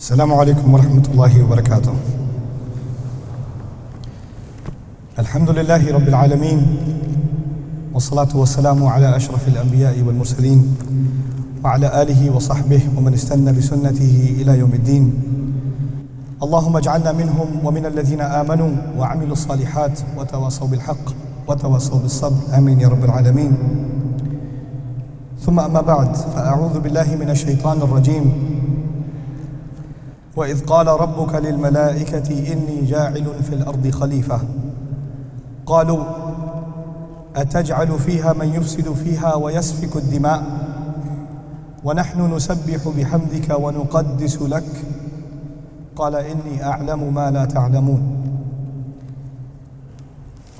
السلام عليكم ورحمة الله وبركاته. الحمد لله رب العالمين والصلاة والسلام على أشرف الأنبياء والمرسلين وعلى آله وصحبه ومن استنى بسنته إلى يوم الدين. اللهم اجعلنا منهم ومن الذين آمنوا وعملوا الصالحات وتواصوا بالحق وتواصوا بالصبر آمين يا رب العالمين. ثم أما بعد فأعوذ بالله من الشيطان الرجيم وإذ قال ربك للملائكة إني جاعل في الأرض خليفة. قالوا أتجعل فيها من يفسد فيها ويسفك الدماء؟ ونحن نسبح بحمدك ونقدس لك؟ قال إني أعلم ما لا تعلمون.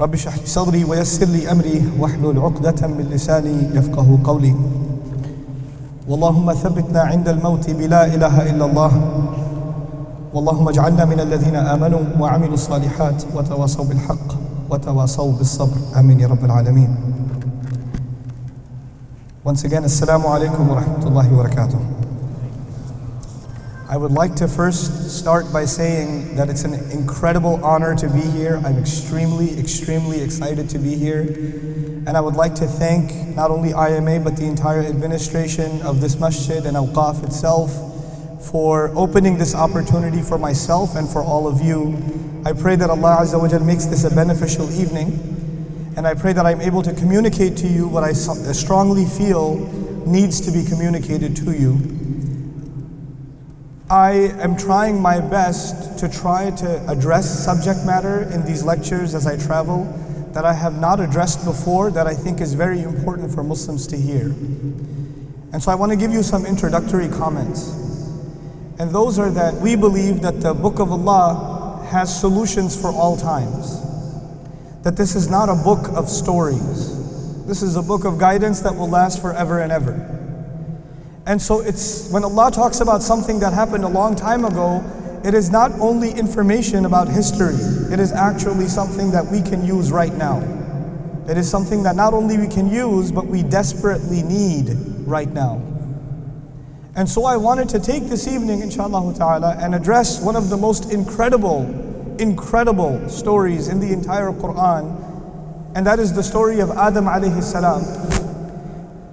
رب اشرح لي صدري ويسر لي أمري واحلل عقدة من لساني يفقه قولي. واللهم ثبتنا عند الموت بلا إله إلا الله. واللهم اجعلنا من الذين آمنوا وعملوا الصالحات وتواصوا بالحق وتواصوا بالصبر آمين يا رب العالمين Once again, Assalamu alaikum wa rahmatullahi wa barakatuh. I would like to first start by saying that it's an incredible honor to be here. I'm extremely, extremely excited to be here. And I would like to thank not only IMA but the entire administration of this masjid and Awqaf itself for opening this opportunity for myself and for all of you. I pray that Allah Azza wa Jal makes this a beneficial evening. And I pray that I'm able to communicate to you what I uh, strongly feel needs to be communicated to you. I am trying my best to try to address subject matter in these lectures as I travel that I have not addressed before that I think is very important for Muslims to hear. And so I want to give you some introductory comments. And those are that we believe that the Book of Allah has solutions for all times. That this is not a book of stories. This is a book of guidance that will last forever and ever. And so it's when Allah talks about something that happened a long time ago, it is not only information about history, it is actually something that we can use right now. It is something that not only we can use, but we desperately need right now. And so I wanted to take this evening, inshallah ta'ala, and address one of the most incredible, incredible stories in the entire Quran, and that is the story of Adam alayhi salam.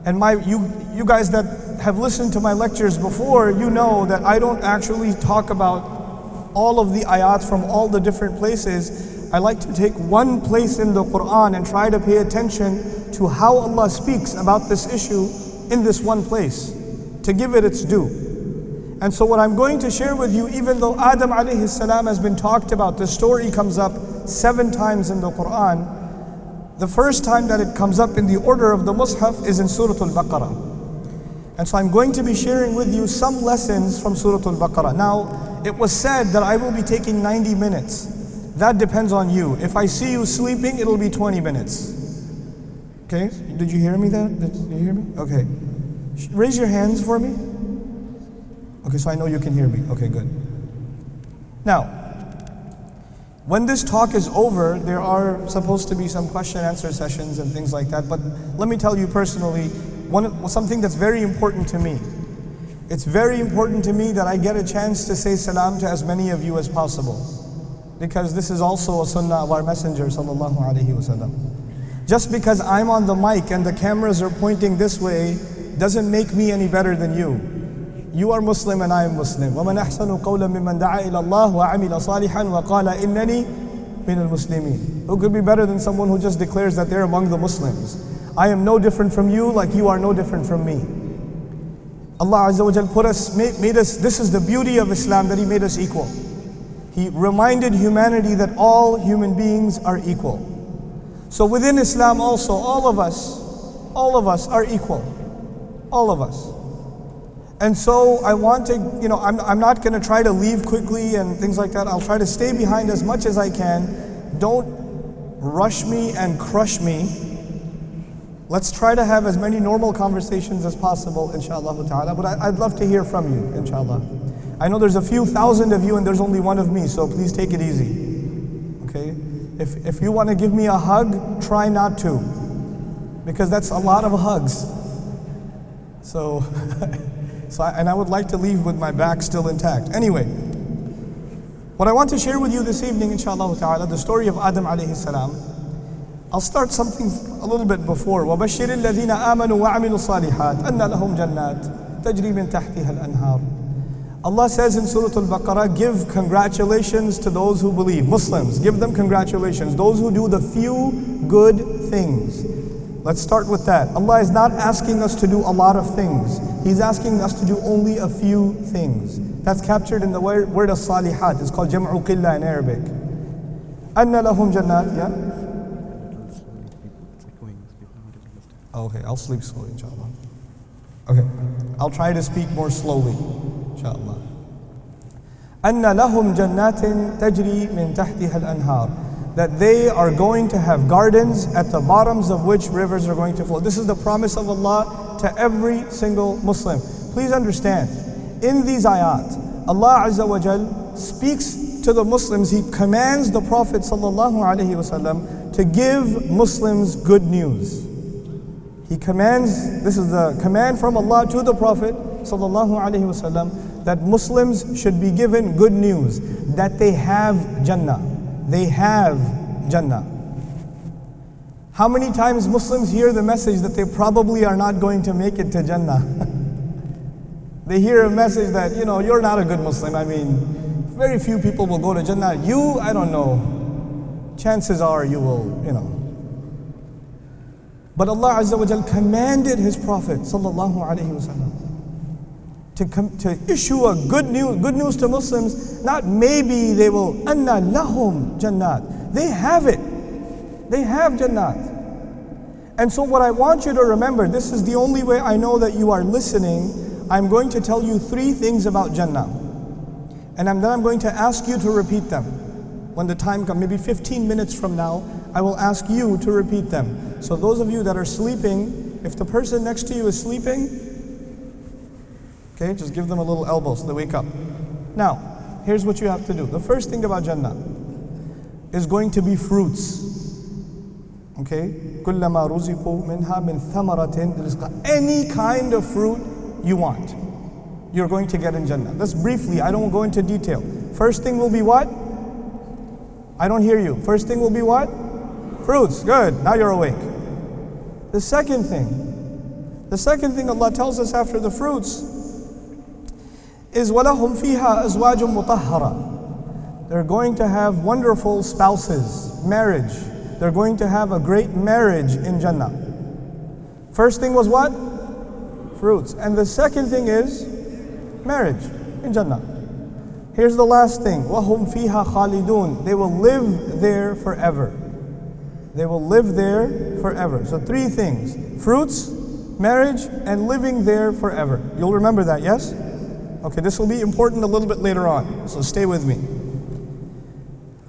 And my you you guys that have listened to my lectures before, you know that I don't actually talk about all of the ayat from all the different places. I like to take one place in the Quran and try to pay attention to how Allah speaks about this issue in this one place to give it its due. And so what I'm going to share with you, even though Adam alayhi salam has been talked about, the story comes up seven times in the Quran. The first time that it comes up in the order of the Mus'haf is in Surah Al-Baqarah. And so I'm going to be sharing with you some lessons from Surah Al-Baqarah. Now, it was said that I will be taking 90 minutes. That depends on you. If I see you sleeping, it'll be 20 minutes. Okay, did you hear me that? Did you hear me? Okay. Raise your hands for me. Okay, so I know you can hear me. Okay, good. Now, when this talk is over, there are supposed to be some question answer sessions and things like that. But let me tell you personally, one, something that's very important to me. It's very important to me that I get a chance to say salam to as many of you as possible. Because this is also a sunnah of our Messenger sallallahu alaihi wasallam. Just because I'm on the mic and the cameras are pointing this way doesn't make me any better than you. You are Muslim and I am Muslim. وَمَنْ أَحْسَنُ قَوْلًا مِمَّنْ دَعَا إِلَى اللَّهِ وَعَمِلَ صَالِحًا وَقَالَ إِنَّنِي مِنَ الْمُسْلِمِينَ Who could be better than someone who just declares that they're among the Muslims? I am no different from you like you are no different from me. Allah Azza wa Jal put us, made, made us, this is the beauty of Islam that He made us equal. He reminded humanity that all human beings are equal. So within Islam also, all of us, all of us are equal. All of us. And so I want to, you know, I'm, I'm not going to try to leave quickly and things like that. I'll try to stay behind as much as I can. Don't rush me and crush me. Let's try to have as many normal conversations as possible, inshallah ta'ala. But I, would love to hear from you, inshallah. I know there's a few thousand of you and there's only one of me, so please take it easy. Okay? If, if you want to give me a hug, try not to. Because that's a lot of hugs. So So I, and I would like to leave with my back still intact. Anyway, what I want to share with you this evening, inshallah ta'ala, the story of Adam alayhi salam. I'll start something a little bit before. وَبَشِّرِ الَّذِينَ آمَنُوا وَعَمِلُوا الصَّالِحَاتِ أَنَّ لَهُمْ جَنَّاتٍ تَجْرِي مِنْ تَحْتِهَا الْأَنْهَارُ Allah says in Surah Al-Baqarah, give congratulations to those who believe. Muslims, give them congratulations. Those who do the few good things. Let's start with that. Allah is not asking us to do a lot of things. He's asking us to do only a few things. That's captured in the word, word of salihat. It's called jam'u qillah in Arabic. Anna lahum jannat, yeah? Okay, I'll sleep slowly, inshallah. Okay, I'll try to speak more slowly, inshallah. أن لهم جنات تجري من تحتها الأنهار that they are going to have gardens at the bottoms of which rivers are going to flow. This is the promise of Allah to every single Muslim. Please understand, in these ayat, Allah Azza wa Jal speaks to the Muslims, He commands the Prophet sallallahu alaihi wasallam to give Muslims good news. He commands, this is the command from Allah to the Prophet sallallahu alaihi wasallam that Muslims should be given good news that they have Jannah. They have Jannah. How many times Muslims hear the message that they probably are not going to make it to Jannah? they hear a message that, you know, you're not a good Muslim. I mean, very few people will go to Jannah. You, I don't know. Chances are you will, you know. But Allah Azza wa commanded His Prophet sallallahu alaihi wasallam to, com- to issue a good news, good news to Muslims. Not maybe they will anna lahum jannat. They have it. They have jannat. And so what I want you to remember, this is the only way I know that you are listening. I'm going to tell you three things about Jannah. And then I'm going to ask you to repeat them. When the time comes, maybe 15 minutes from now, I will ask you to repeat them. So those of you that are sleeping, if the person next to you is sleeping, okay, just give them a little elbow so they wake up. Now, here's what you have to do. The first thing about Jannah is going to be fruits. Okay? كلما رزقوا منها من ثمرة رزقا Any kind of fruit you want, you're going to get in Jannah. That's briefly, I don't go into detail. First thing will be what? I don't hear you. First thing will be what? Fruits. Good. Now you're awake. The second thing, the second thing Allah tells us after the fruits is وَلَهُمْ فِيهَا أَزْوَاجٌ مُطَهَّرَةٌ They're going to have wonderful spouses, marriage. They're going to have a great marriage in Jannah. First thing was what? Fruits. And the second thing is marriage in Jannah. Here's the last thing. وَهُمْ فِيهَا خَالِدُونَ They will live there forever. They will live there forever. So three things. Fruits, marriage, and living there forever. You'll remember that, yes? Okay, this will be important a little bit later on. So stay with me.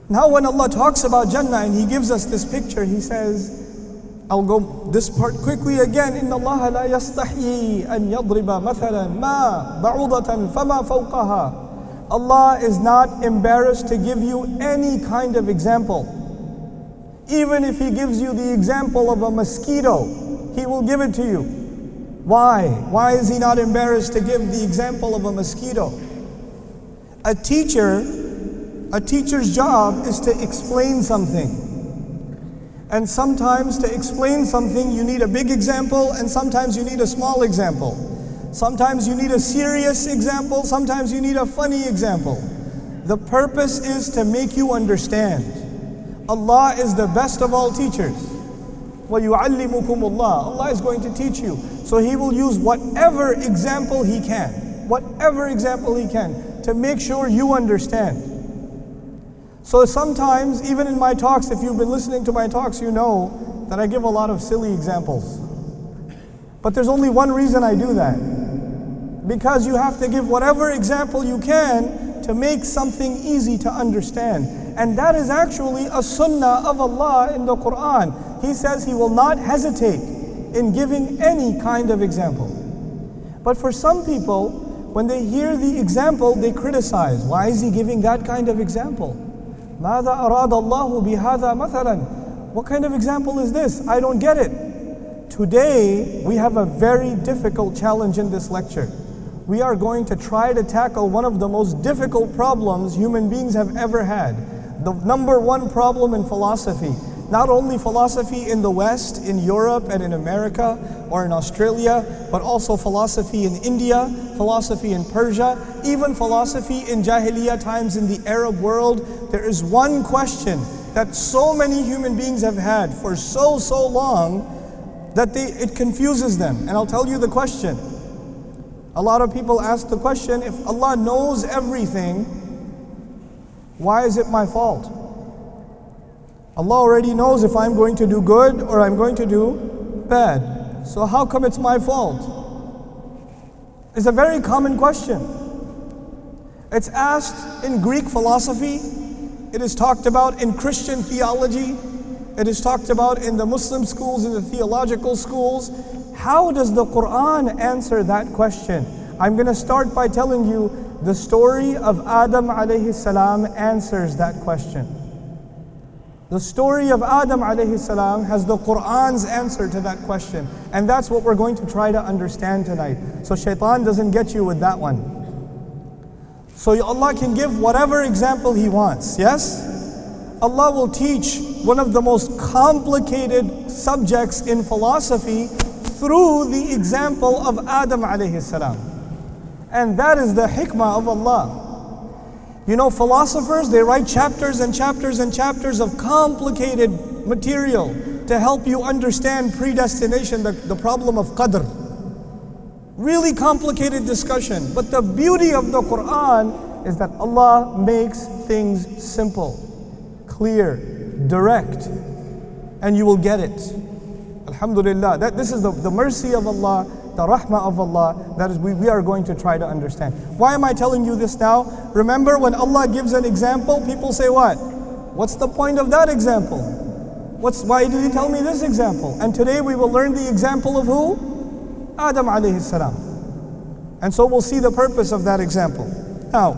Now when Allah talks about Jannah and He gives us this picture, He says, I'll go this part quickly again. إن الله لا يستحيي أن يضرب مثلا ما بعوضة فما فوقها. Allah is not embarrassed to give you any kind of example. Even if He gives you the example of a mosquito, He will give it to you. Why? Why is He not embarrassed to give the example of a mosquito? A teacher, a teacher's job is to explain something. And sometimes to explain something, you need a big example, and sometimes you need a small example. Sometimes you need a serious example, sometimes you need a funny example. The purpose is to make you understand. Allah is the best of all teachers. وَيُعَلِّمُكُمُ اللَّهِ Allah is going to teach you. So He will use whatever example He can, whatever example He can, to make sure you understand. So sometimes, even in my talks, if you've been listening to my talks, you know that I give a lot of silly examples. But there's only one reason I do that. Because you have to give whatever example you can to make something easy to understand. And that is actually a sunnah of Allah in the Quran. He says He will not hesitate in giving any kind of example. But for some people, when they hear the example, they criticize. Why is He giving that kind of example? ماذا أراد الله بهذا مثلا What kind of example is this? I don't get it. Today, we have a very difficult challenge in this lecture. we are going to try to tackle one of the most difficult problems human beings have ever had. The number one problem in philosophy. not only philosophy in the West, in Europe and in America or in Australia, but also philosophy in India, philosophy in Persia, even philosophy in Jahiliyyah times in the Arab world. There is one question that so many human beings have had for so, so long that they, it confuses them. And I'll tell you the question. A lot of people ask the question if Allah knows everything, why is it my fault? Allah already knows if I'm going to do good or I'm going to do bad. So how come it's my fault? It's a very common question. It's asked in Greek philosophy, it is talked about in Christian theology, it is talked about in the Muslim schools, in the theological schools. How does the Quran answer that question? I'm going to start by telling you the story of Adam alayhi salam answers that question. The story of Adam alayhi salam has the Quran's answer to that question. And that's what we're going to try to understand tonight. So shaitan doesn't get you with that one. So Allah can give whatever example He wants, yes? Allah will teach one of the most complicated subjects in philosophy through the example of Adam alayhi salam. And that is the hikmah of Allah. You know, philosophers, they write chapters and chapters and chapters of complicated material to help you understand predestination, the, the problem of qadr. Really complicated discussion. But the beauty of the Quran is that Allah makes things simple, clear, direct, and you will get it. Alhamdulillah. That, this is the, the mercy of Allah the rahmah of Allah, that is we, we are going to try to understand. Why am I telling you this now? Remember when Allah gives an example, people say what? What's the point of that example? What's, why did he tell me this example? And today we will learn the example of who? Adam alayhi salam. And so we'll see the purpose of that example. Now,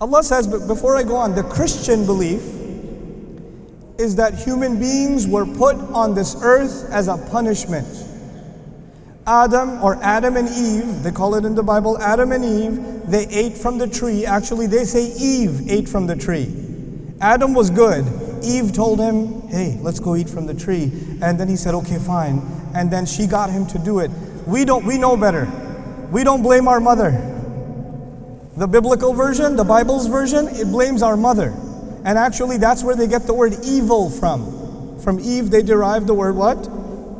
Allah says, but before I go on, the Christian belief is that human beings were put on this earth as a punishment. Adam or Adam and Eve, they call it in the Bible Adam and Eve, they ate from the tree. Actually, they say Eve ate from the tree. Adam was good. Eve told him, hey, let's go eat from the tree. And then he said, okay, fine. And then she got him to do it. We don't, we know better. We don't blame our mother. The biblical version, the Bible's version, it blames our mother. And actually, that's where they get the word evil from. From Eve, they derive the word what?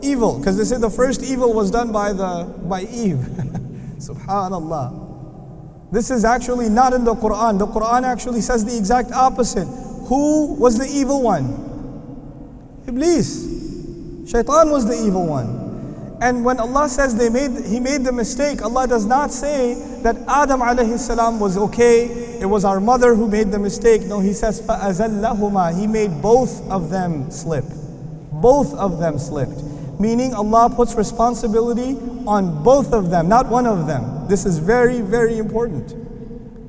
Evil. Because they say the first evil was done by, the, by Eve. Subhanallah. This is actually not in the Quran. The Quran actually says the exact opposite. Who was the evil one? Iblis. Shaitan was the evil one. And when Allah says they made, He made the mistake, Allah does not say that Adam alayhi salam was okay, it was our mother who made the mistake. No, He says فَأَزَلَّهُمَا He made both of them slip. Both of them slipped. Meaning Allah puts responsibility on both of them, not one of them. This is very, very important.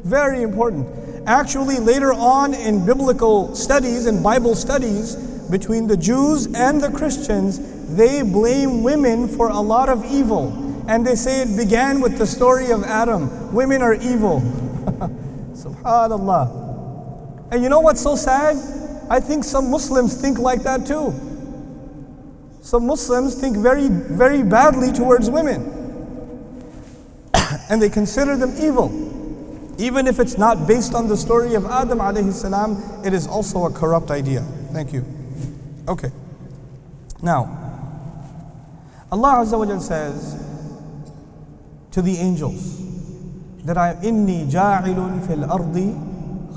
Very important. Actually, later on in biblical studies and Bible studies, between the Jews and the Christians, they blame women for a lot of evil. And they say it began with the story of Adam. Women are evil. Subhanallah. And you know what's so sad? I think some Muslims think like that too. Some Muslims think very, very badly towards women. and they consider them evil. Even if it's not based on the story of Adam alayhi salam, it is also a corrupt idea. Thank you. Okay. Now, Allah Azza wa says to the angels that I am inni ja'ilun fil ardi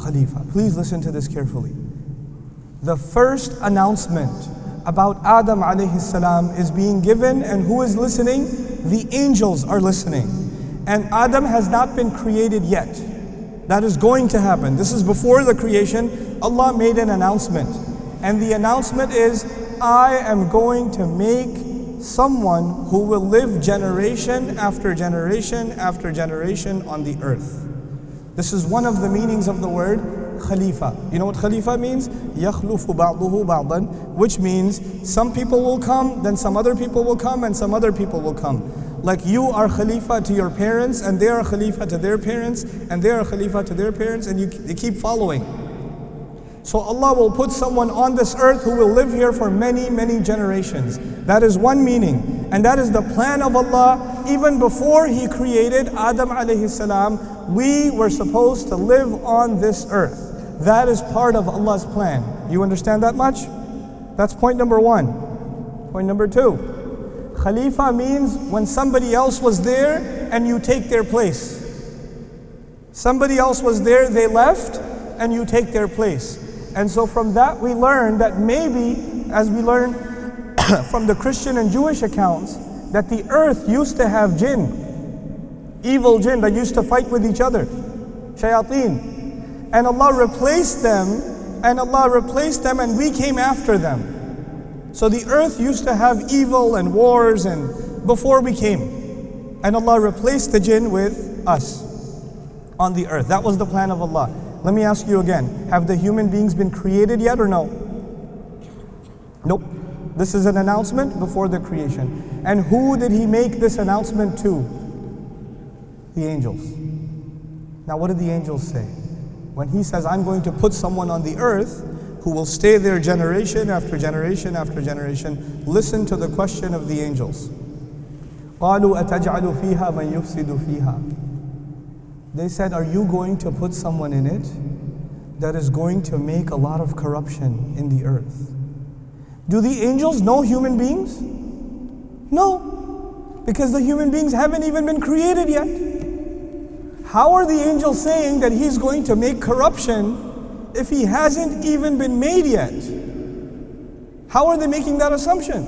khalifa. Please listen to this carefully. The first announcement about Adam alayhi salam is being given and who is listening? The angels are listening. And Adam has not been created yet. That is going to happen. This is before the creation. Allah made an announcement. And the announcement is, I am going to make someone who will live generation after generation after generation on the earth. This is one of the meanings of the word Khalifa. You know what Khalifa means? يَخْلُفُ بَعْضُهُ بَعْضًا Which means some people will come, then some other people will come, and some other people will come. like you are Khalifa to your parents, and they are Khalifa to their parents, and they are Khalifa to their parents, and you, you keep following. So Allah will put someone on this earth who will live here for many, many generations. That is one meaning. And that is the plan of Allah. Even before He created Adam alayhi salam, we were supposed to live on this earth. That is part of Allah's plan. You understand that much? That's point number one. Point number two. Khalifa means when somebody else was there and you take their place. Somebody else was there, they left, and you take their place. And so from that we learn that maybe, as we learn from the Christian and Jewish accounts, that the earth used to have jinn, evil jinn that used to fight with each other, shayateen. And Allah replaced them, and Allah replaced them, and we came after them. So the earth used to have evil and wars and before we came. And Allah replaced the jinn with us on the earth. That was the plan of Allah. Let me ask you again have the human beings been created yet or no? Nope. This is an announcement before the creation. And who did he make this announcement to? The angels. Now, what did the angels say? When he says, I'm going to put someone on the earth who will stay there generation after generation after generation, listen to the question of the angels. قالوا أتجعل فيها من يفسد فيها they said, Are you going to put someone in it that is going to make a lot of corruption in the earth? Do the angels know human beings? No, because the human beings haven't even been created yet. How are the angels saying that he's going to make corruption if he hasn't even been made yet? How are they making that assumption?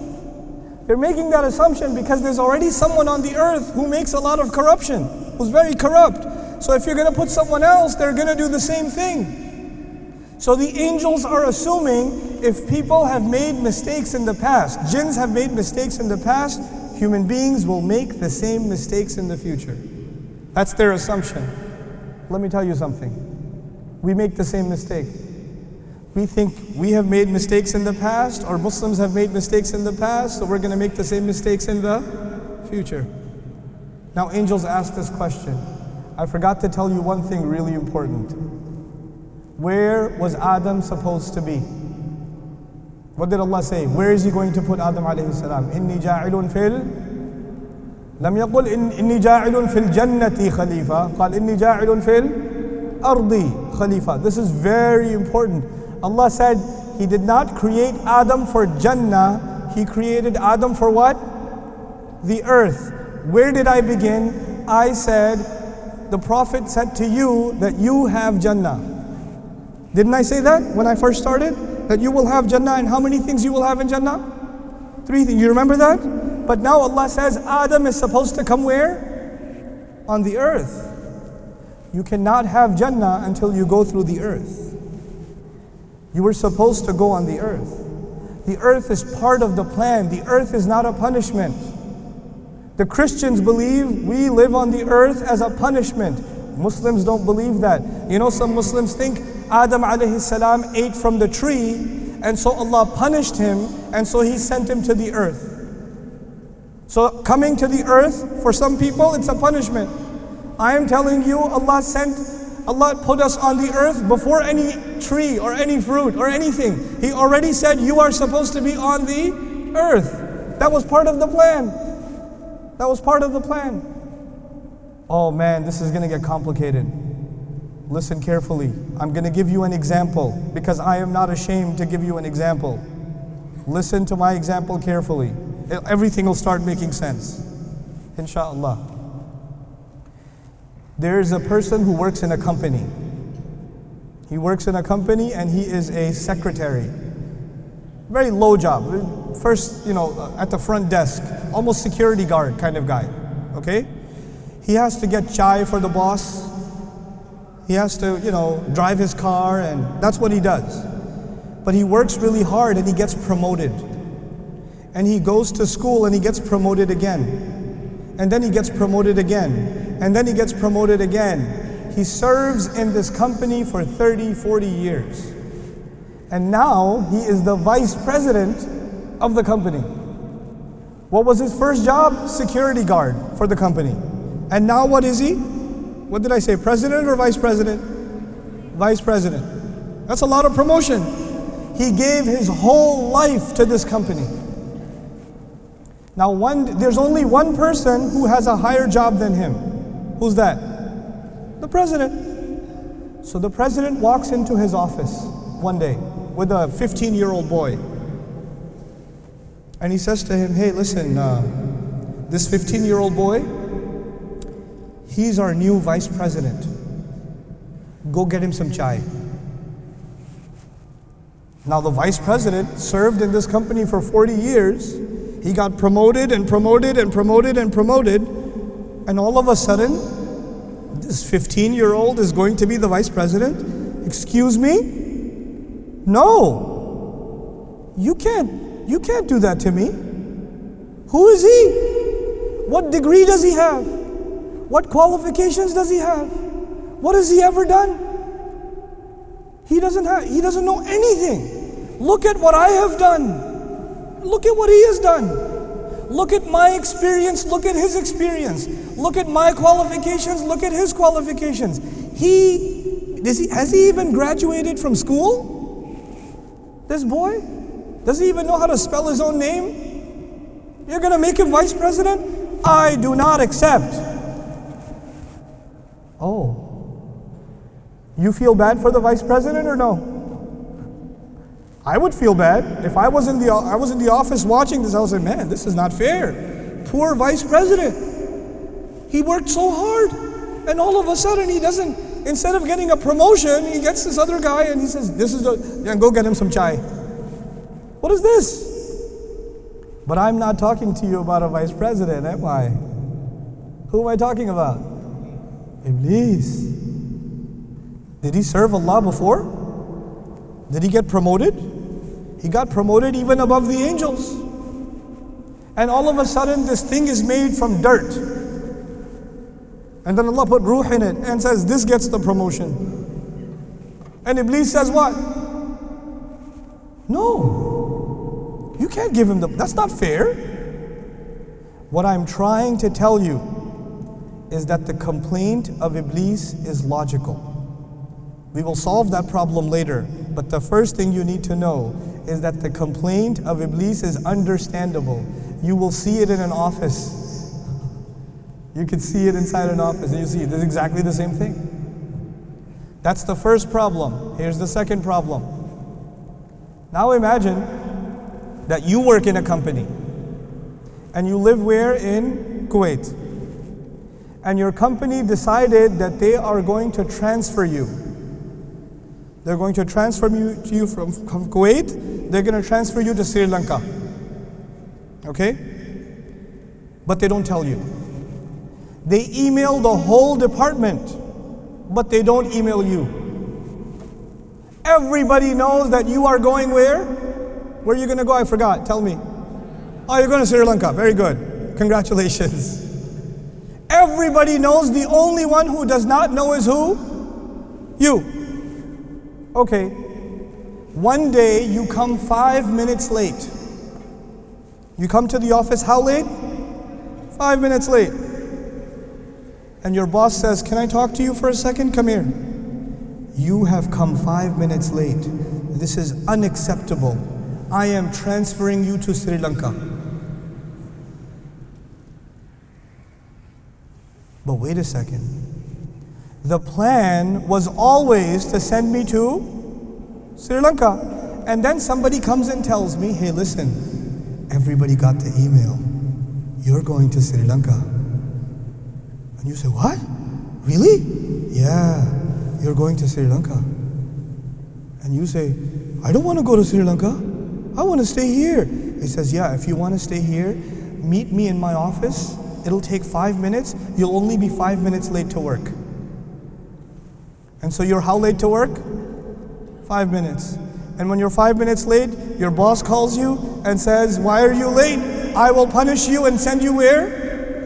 They're making that assumption because there's already someone on the earth who makes a lot of corruption, who's very corrupt. So if you're going to put someone else, they're going to do the same thing. So the angels are assuming if people have made mistakes in the past, jinns have made mistakes in the past, human beings will make the same mistakes in the future. That's their assumption. Let me tell you something. We make the same mistake. We think we have made mistakes in the past, or Muslims have made mistakes in the past, so we're going to make the same mistakes in the future. Now, angels ask this question I forgot to tell you one thing really important. Where was Adam supposed to be? What did Allah say? Where is He going to put Adam alayhi salam? Inni ja'ilun fil لم يقل إن إني جاعل في الجنة خليفة قال إني جاعل في الأرض خليفة This is very important. Allah said He did not create Adam for Jannah. He created Adam for what? The earth. Where did I begin? I said the Prophet said to you that you have Jannah. Didn't I say that when I first started? That you will have Jannah and how many things you will have in Jannah? Three things. You remember that? But now Allah says Adam is supposed to come where? On the earth. You cannot have Jannah until you go through the earth. You were supposed to go on the earth. The earth is part of the plan. The earth is not a punishment. The Christians believe we live on the earth as a punishment. Muslims don't believe that. You know, some Muslims think Adam alayhi salam ate from the tree, and so Allah punished him, and so He sent him to the earth. So, coming to the earth, for some people, it's a punishment. I am telling you, Allah sent, Allah put us on the earth before any tree or any fruit or anything. He already said, You are supposed to be on the earth. That was part of the plan. That was part of the plan. Oh man, this is going to get complicated. Listen carefully. I'm going to give you an example because I am not ashamed to give you an example. Listen to my example carefully. Everything will start making sense. Inshallah. There is a person who works in a company. He works in a company and he is a secretary. Very low job first, you know, at the front desk, almost security guard kind of guy, okay? He has to get chai for the boss. He has to, you know, drive his car, and that's what he does. But he works really hard and he gets promoted. And he goes to school and he gets promoted again. And then he gets promoted again. And then he gets promoted again. He serves in this company for 30, 40 years. And now he is the vice president of the company. What was his first job? Security guard for the company. And now what is he? What did I say? President or vice president? Vice president. That's a lot of promotion. He gave his whole life to this company. Now, one, there's only one person who has a higher job than him. Who's that? The president. So the president walks into his office one day with a 15 year old boy. And he says to him, Hey, listen, uh, this 15 year old boy, he's our new vice president. Go get him some chai. Now, the vice president served in this company for 40 years. He got promoted and promoted and promoted and promoted. And all of a sudden, this 15 year old is going to be the vice president? Excuse me? No. You can't you can't do that to me. Who is he? What degree does he have? What qualifications does he have? What has he ever done? He doesn't have he doesn't know anything. Look at what I have done. Look at what he has done. Look at my experience, look at his experience. Look at my qualifications, look at his qualifications. He, does he has he even graduated from school? This boy? Does he even know how to spell his own name? You're going to make him vice president? I do not accept. Oh. You feel bad for the vice president or no? I would feel bad. If I was in the I was in the office watching this, I was like, man, this is not fair. Poor vice president. He worked so hard. And all of a sudden he doesn't, instead of getting a promotion, he gets this other guy and he says, This is the yeah, go get him some chai. What is this? But I'm not talking to you about a vice president, am I? Who am I talking about? Iblis. Did he serve Allah before? Did he get promoted? He got promoted even above the angels. And all of a sudden, this thing is made from dirt. And then Allah put ruh in it and says, This gets the promotion. And Iblis says, What? No. You can't give him the, that's not fair. What I'm trying to tell you is that the complaint of Iblis is logical. We will solve that problem later, but the first thing you need to know is that the complaint of Iblis is understandable. You will see it in an office. You can see it inside an office, and you see it is exactly the same thing. That's the first problem. Here's the second problem. Now imagine that you work in a company and you live where? In Kuwait. And your company decided that they are going to transfer you. They're going to transfer you, to you from, from Kuwait, they're going to transfer you to Sri Lanka. Okay? But they don't tell you. They email the whole department, but they don't email you. Everybody knows that you are going where? Where are you going to go? I forgot. Tell me. Oh, you're going to Sri Lanka. Very good. Congratulations. Everybody knows the only one who does not know is who? You. Okay. One day you come five minutes late. You come to the office how late? Five minutes late. And your boss says, Can I talk to you for a second? Come here. You have come five minutes late. This is unacceptable. I am transferring you to Sri Lanka. But wait a second. The plan was always to send me to Sri Lanka. And then somebody comes and tells me, hey, listen, everybody got the email. You're going to Sri Lanka. And you say, what? Really? Yeah, you're going to Sri Lanka. And you say, I don't want to go to Sri Lanka. I want to stay here. He says, Yeah, if you want to stay here, meet me in my office. It'll take five minutes. You'll only be five minutes late to work. And so you're how late to work? Five minutes. And when you're five minutes late, your boss calls you and says, Why are you late? I will punish you and send you where?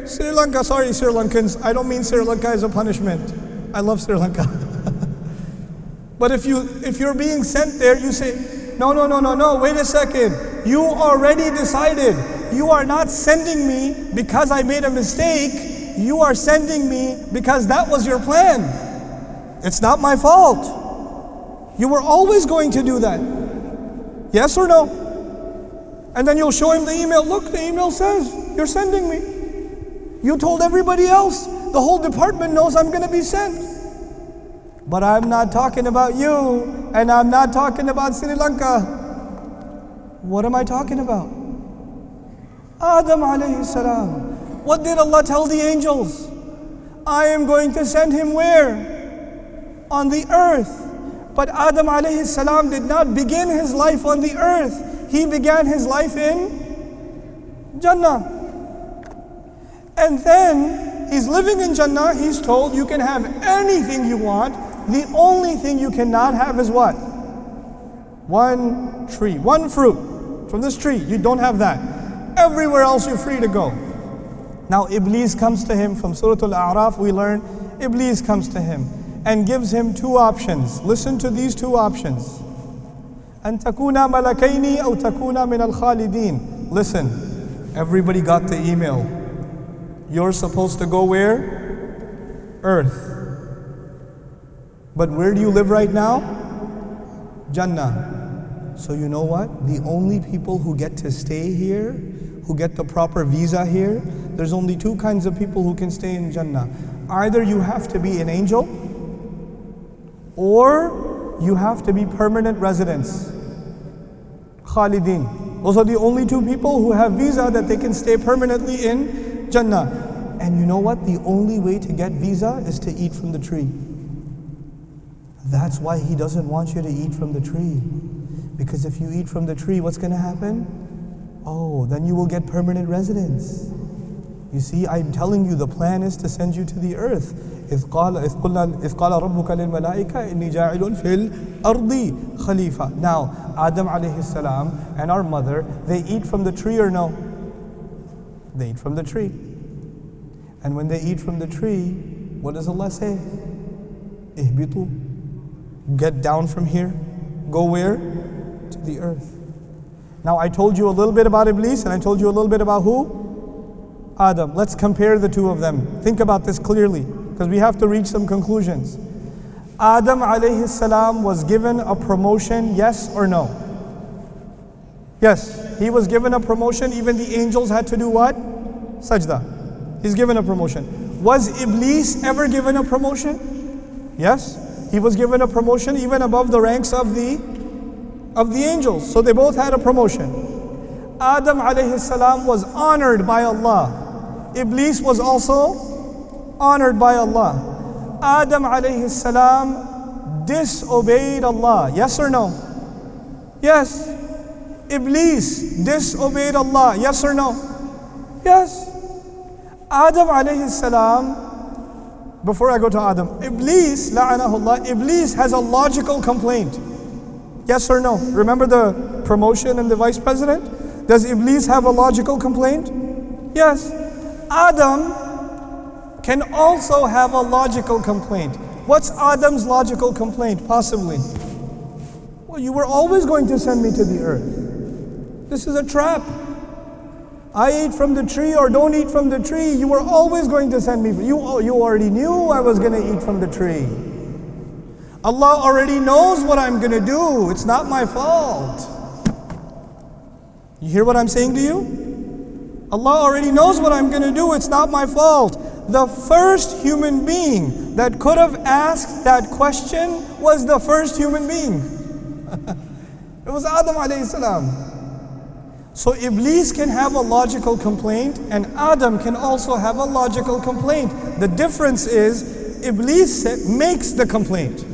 Sri Lanka. Sorry, Sri Lankans. I don't mean Sri Lanka as a punishment. I love Sri Lanka. but if you if you're being sent there, you say, no, no, no, no, no, wait a second. You already decided you are not sending me because I made a mistake. You are sending me because that was your plan. It's not my fault. You were always going to do that. Yes or no? And then you'll show him the email. Look, the email says, You're sending me. You told everybody else. The whole department knows I'm going to be sent. But I'm not talking about you, and I'm not talking about Sri Lanka. What am I talking about? Adam alayhi salam. What did Allah tell the angels? I am going to send him where? On the earth. But Adam alayhi salam did not begin his life on the earth. He began his life in Jannah. And then he's living in Jannah. He's told you can have anything you want. The only thing you cannot have is what? One tree, one fruit from this tree. You don't have that. Everywhere else you're free to go. Now Iblis comes to him from Surah Al-A'raf. We learn Iblis comes to him and gives him two options. Listen to these two options. أن تكون ملكين أو تكون من الخالدين. Listen, everybody got the email. You're supposed to go where? Earth. But where do you live right now? Jannah. So you know what? The only people who get to stay here, who get the proper visa here, there's only two kinds of people who can stay in Jannah. Either you have to be an angel, or you have to be permanent residents. Khalidin. Those are the only two people who have visa that they can stay permanently in Jannah. And you know what? The only way to get visa is to eat from the tree. That's why he doesn't want you to eat from the tree. Because if you eat from the tree, what's going to happen? Oh, then you will get permanent residence. You see, I'm telling you, the plan is to send you to the earth. إذ قال إذ قلنا إذ قال ربك للملائكة إني جاعل في الأرض خليفة. Now, Adam alayhi salam and our mother, they eat from the tree or no? They eat from the tree. And when they eat from the tree, what does Allah say? Ihbitu. Get down from here. Go where? To the earth. Now I told you a little bit about Iblis and I told you a little bit about who? Adam. Let's compare the two of them. Think about this clearly because we have to reach some conclusions. Adam alayhi salam was given a promotion, yes or no? Yes, he was given a promotion. Even the angels had to do what? Sajda. He's given a promotion. Was Iblis ever given a promotion? Yes, he was given a promotion even above the ranks of the of the angels. So they both had a promotion. Adam alayhi salam was honored by Allah. Iblis was also honored by Allah. Adam alayhi salam disobeyed Allah. Yes or no? Yes. Iblis disobeyed Allah. Yes or no? Yes. Adam alayhi salam, before I go to Adam, Iblis, la'anahullah, Iblis has a logical complaint. Yes or no? Remember the promotion and the vice president? Does Iblis have a logical complaint? Yes. Adam can also have a logical complaint. What's Adam's logical complaint, possibly? Well, you were always going to send me to the earth. This is a trap. I eat from the tree or don't eat from the tree. You were always going to send me. You, you already knew I was going to eat from the tree. Allah already knows what I'm going to do. It's not my fault. You hear what I'm saying to you? Allah already knows what I'm going to do. It's not my fault. The first human being that could have asked that question was the first human being. it was Adam alayhi salam. So Iblis can have a logical complaint and Adam can also have a logical complaint. The difference is Iblis makes the complaint.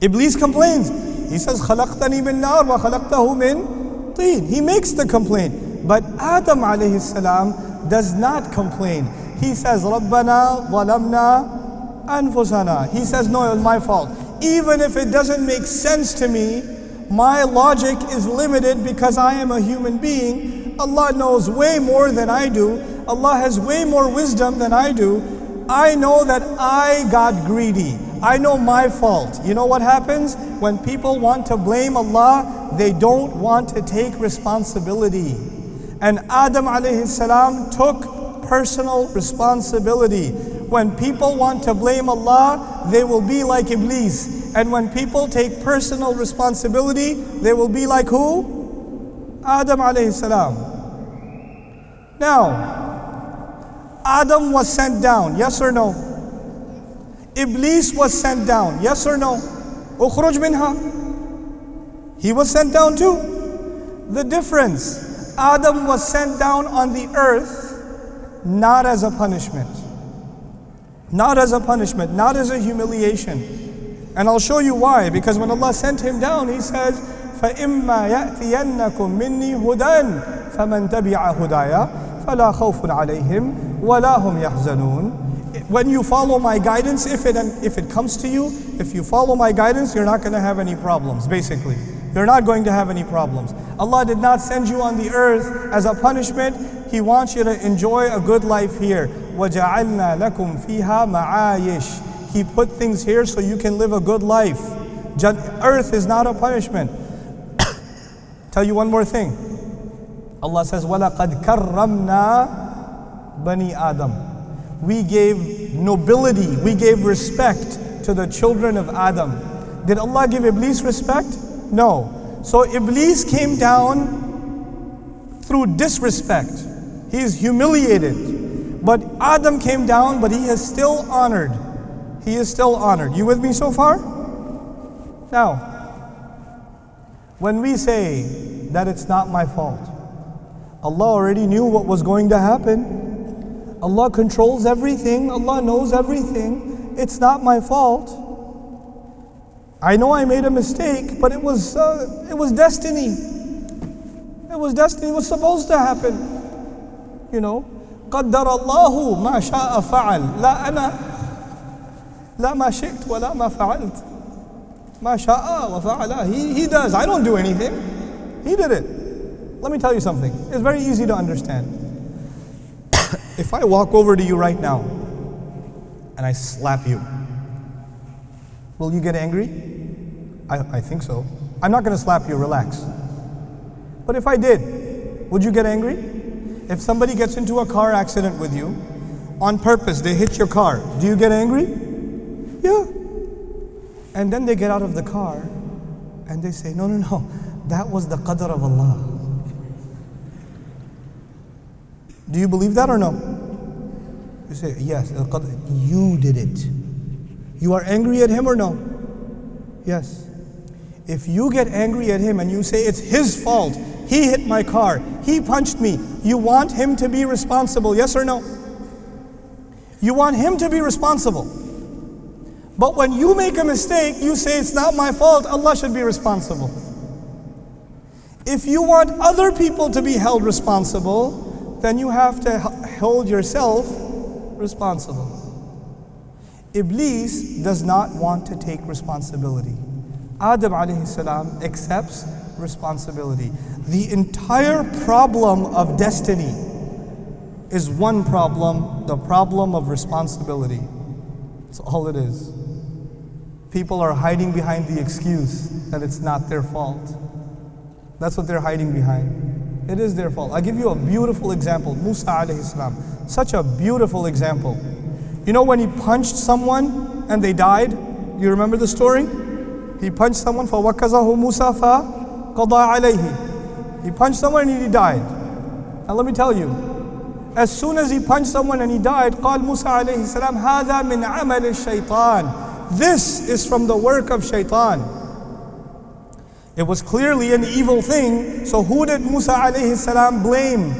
Iblis complains. He says, خَلَقْتَنِي مِن نَارٍ وَخَلَقْتَهُ مِن طِينٍ He makes the complaint. But Adam alayhi salam does not complain. He says, رَبَّنَا ظَلَمْنَا أَنفُسَنَا He says, no, it was my fault. Even if it doesn't make sense to me, my logic is limited because I am a human being. Allah knows way more than I do. Allah has way more wisdom than I do. I know that I got greedy. I know my fault. You know what happens? When people want to blame Allah, they don't want to take responsibility. And Adam alayhi salam took personal responsibility. When people want to blame Allah, they will be like Iblis. And when people take personal responsibility, they will be like who? Adam alayhi salam. Now, Adam was sent down, yes or no? Iblis was sent down, yes or no? Ukhruj minha. He was sent down too. The difference Adam was sent down on the earth not as a punishment, not as a punishment, not as a humiliation. And I'll show you why. Because when Allah sent him down, He says, فإما يأتينكم مني هدى فمن تبع هدايا فلا خوف عليهم ولا هم يحزنون when you follow my guidance, if it, if it comes to you, if you follow my guidance, you're not going to have any problems, basically. You're not going to have any problems. Allah did not send you on the earth as a punishment. He wants you to enjoy a good life here. وَجَعَلْنَا لَكُمْ فِيهَا مَعَايِشْ He put things here so you can live a good life. Earth is not a punishment. Tell you one more thing. Allah says, وَلَقَدْ كَرَّمْنَا بَنِي Adam. We gave nobility, we gave respect to the children of Adam. Did Allah give Iblis respect? No. So Iblis came down through disrespect. He is humiliated. But Adam came down, but he is still honored. He is still honored. You with me so far? Now, when we say that it's not my fault, Allah already knew what was going to happen. Allah controls everything, Allah knows everything. It's not my fault. I know I made a mistake, but it was, uh, it was destiny. It was destiny. It was supposed to happen. You know, قدر الله ما شاء فعل لا أنا لا ما شئت ولا ما فعلت ما شاء وفعل he, he does I don't do anything he did it let me tell you something it's very easy to understand if I walk over to you right now and I slap you Will you get angry? I, I think so. I'm not going to slap you, relax. But if I did, would you get angry? If somebody gets into a car accident with you, on purpose, they hit your car, do you get angry? Yeah. And then they get out of the car and they say, No, no, no, that was the qadr of Allah. Do you believe that or no? You say, Yes, you did it. You are angry at him or no? Yes. If you get angry at him and you say it's his fault, he hit my car, he punched me, you want him to be responsible, yes or no? You want him to be responsible. But when you make a mistake, you say it's not my fault, Allah should be responsible. If you want other people to be held responsible, then you have to hold yourself responsible. Iblis does not want to take responsibility. Adam alayhi salam accepts responsibility. The entire problem of destiny is one problem, the problem of responsibility. That's all it is. People are hiding behind the excuse that it's not their fault. That's what they're hiding behind. It is their fault. I'll give you a beautiful example. Musa alayhi salam. Such a beautiful example. You know when he punched someone and they died? You remember the story? He punched someone for wakazahu Musa fa qada alayhi. He punched someone and he died. And let me tell you, as soon as he punched someone and he died, قال Musa alayhi salam, هذا من عمل الشيطان. this is from the work of shaitan. It was clearly an evil thing. So who did Musa alayhi salam blame?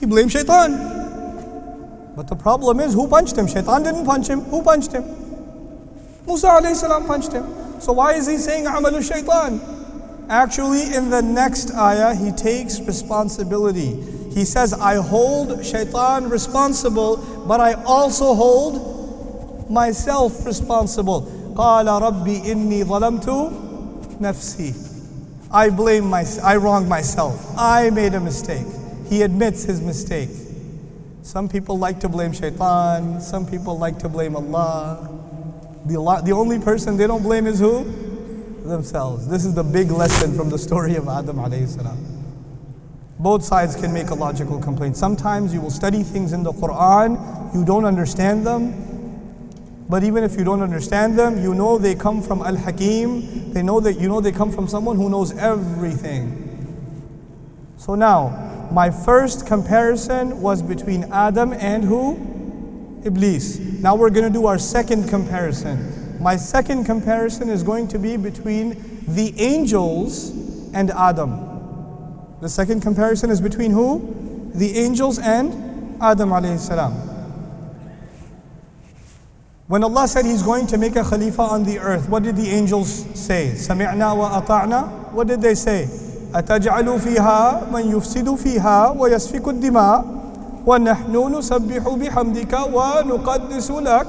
He blamed shaitan. But the problem is, who punched him? Shaitan didn't punch him. Who punched him? Musa alayhi salam punched him. So why is he saying amalu shaitan? Actually, in the next ayah, he takes responsibility. He says, I hold shaitan responsible, but I also hold myself responsible. قال ربي إني ظلمت نفسي. I blame myself. I wronged myself. I made a mistake. He admits his mistake. Some people like to blame shaitan, some people like to blame Allah. The, Allah, the only person they don't blame is who? Themselves. This is the big lesson from the story of Adam alayhi salam. Both sides can make a logical complaint. Sometimes you will study things in the Quran, you don't understand them, but even if you don't understand them, you know they come from Al Hakim. They know that you know they come from someone who knows everything. So now, my first comparison was between Adam and who? Iblis. Now we're going to do our second comparison. My second comparison is going to be between the angels and Adam. The second comparison is between who? The angels and Adam alayhi salam. When Allah said He's going to make a Khalifa on the earth, what did the angels say? سمعنا وأطعنا. What did they say? أتجعل فيها من يفسد فيها ويسفك الدماء ونحن نسبح بحمدك ونقدس لك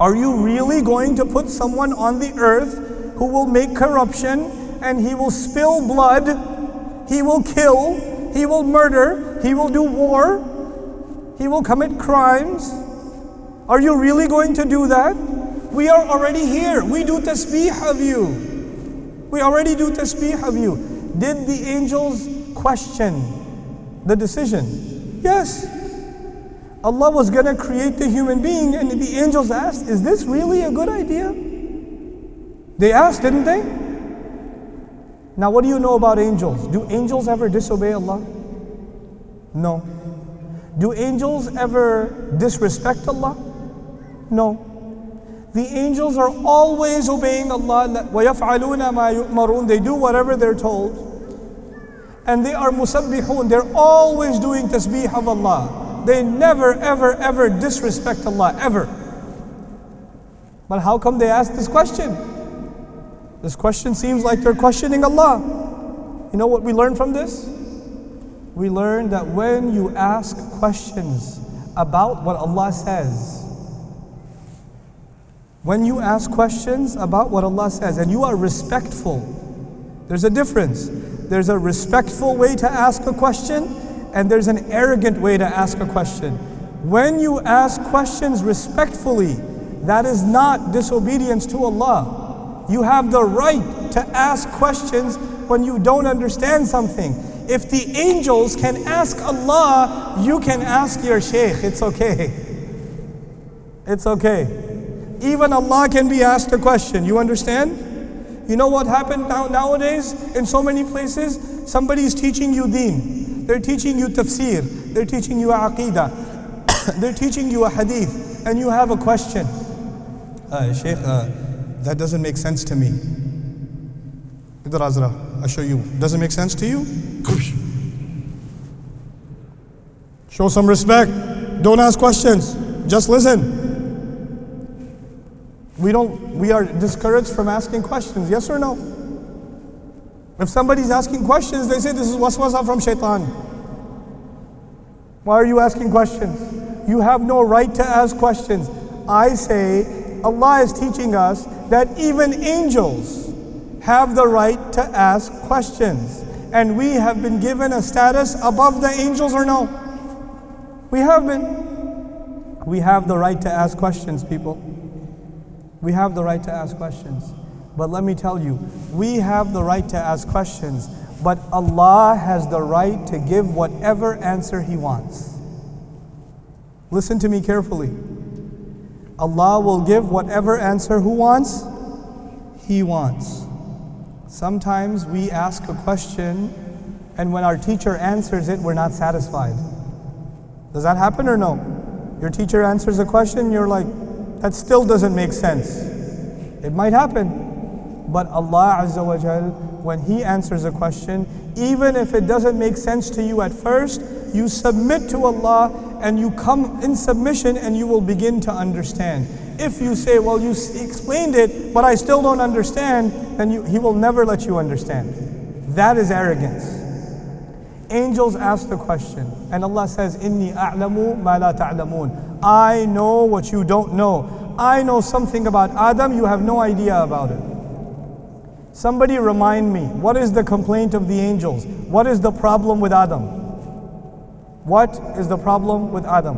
Are you really going to put someone on the earth who will make corruption and he will spill blood, he will kill, he will murder, he will do war, he will commit crimes? Are you really going to do that? We are already here. We do tasbih of you. We already do tasbih of you. Did the angels question the decision? Yes. Allah was going to create the human being, and the angels asked, Is this really a good idea? They asked, didn't they? Now, what do you know about angels? Do angels ever disobey Allah? No. Do angels ever disrespect Allah? No. The angels are always obeying Allah. وَيَفْعَلُونَ مَا يُؤْمَرُونَ They do whatever they're told. And they are musabbihun. They're always doing tasbih of Allah. They never, ever, ever disrespect Allah, ever. But how come they ask this question? This question seems like they're questioning Allah. You know what we learn from this? We learn that when you ask questions about what Allah says, when you ask questions about what Allah says and you are respectful, there's a difference. There's a respectful way to ask a question and there's an arrogant way to ask a question. When you ask questions respectfully, that is not disobedience to Allah. You have the right to ask questions when you don't understand something. If the angels can ask Allah, you can ask your sheikh. It's okay. It's okay. Even Allah can be asked a question. You understand? You know what happened now, nowadays in so many places? Somebody is teaching you deen. They're teaching you tafsir. They're teaching you aqidah. They're teaching you a hadith. And you have a question. Uh, Sheikh, uh, that doesn't make sense to me. Idhar Azra, I'll show you. Doesn't make sense to you? Show some respect. Don't ask questions. Just listen. We don't we are discouraged from asking questions, yes or no? If somebody's asking questions, they say this is waswasa from shaitan. Why are you asking questions? You have no right to ask questions. I say Allah is teaching us that even angels have the right to ask questions. And we have been given a status above the angels or no? We have been. We have the right to ask questions, people. We have the right to ask questions. But let me tell you, we have the right to ask questions, but Allah has the right to give whatever answer He wants. Listen to me carefully. Allah will give whatever answer who wants? He wants. Sometimes we ask a question, and when our teacher answers it, we're not satisfied. Does that happen or no? Your teacher answers a question, you're like, that still doesn't make sense. It might happen. But Allah Azza wa Jal, when He answers a question, even if it doesn't make sense to you at first, you submit to Allah and you come in submission and you will begin to understand. If you say, well, you explained it, but I still don't understand, then you, He will never let you understand. That is arrogance. Angels ask the question, and Allah says, Inni a'lamu ma la ta'lamun. I know what you don't know. I know something about Adam, you have no idea about it. Somebody remind me, what is the complaint of the angels? What is the problem with Adam? What is the problem with Adam?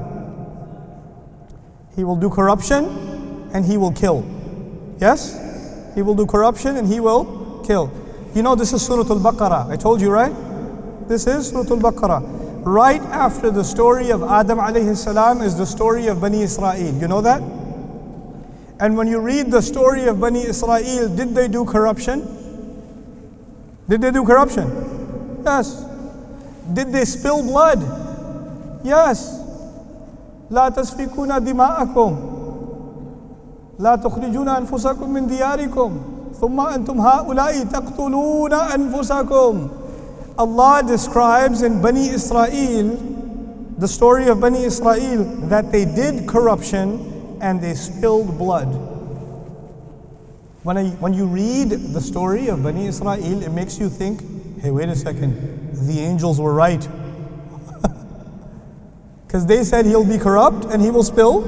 He will do corruption and he will kill. Yes? He will do corruption and he will kill. You know, this is Surah Al Baqarah. I told you, right? This is Surah Al-Baqarah Right after the story of Adam alayhi salam is the story of Bani Israel. You know that? And when you read the story of Bani Israel, did they do corruption? Did they do corruption? Yes. Did they spill blood? Yes. لا تسفكون دماءكم لا تخرجون أنفسكم من دياركم ثم أنتم هؤلاء تقتلون أنفسكم Allah describes in Bani Israel, the story of Bani Israel, that they did corruption and they spilled blood. When, I, when you read the story of Bani Israel, it makes you think, hey, wait a second, the angels were right. Because they said he'll be corrupt and he will spill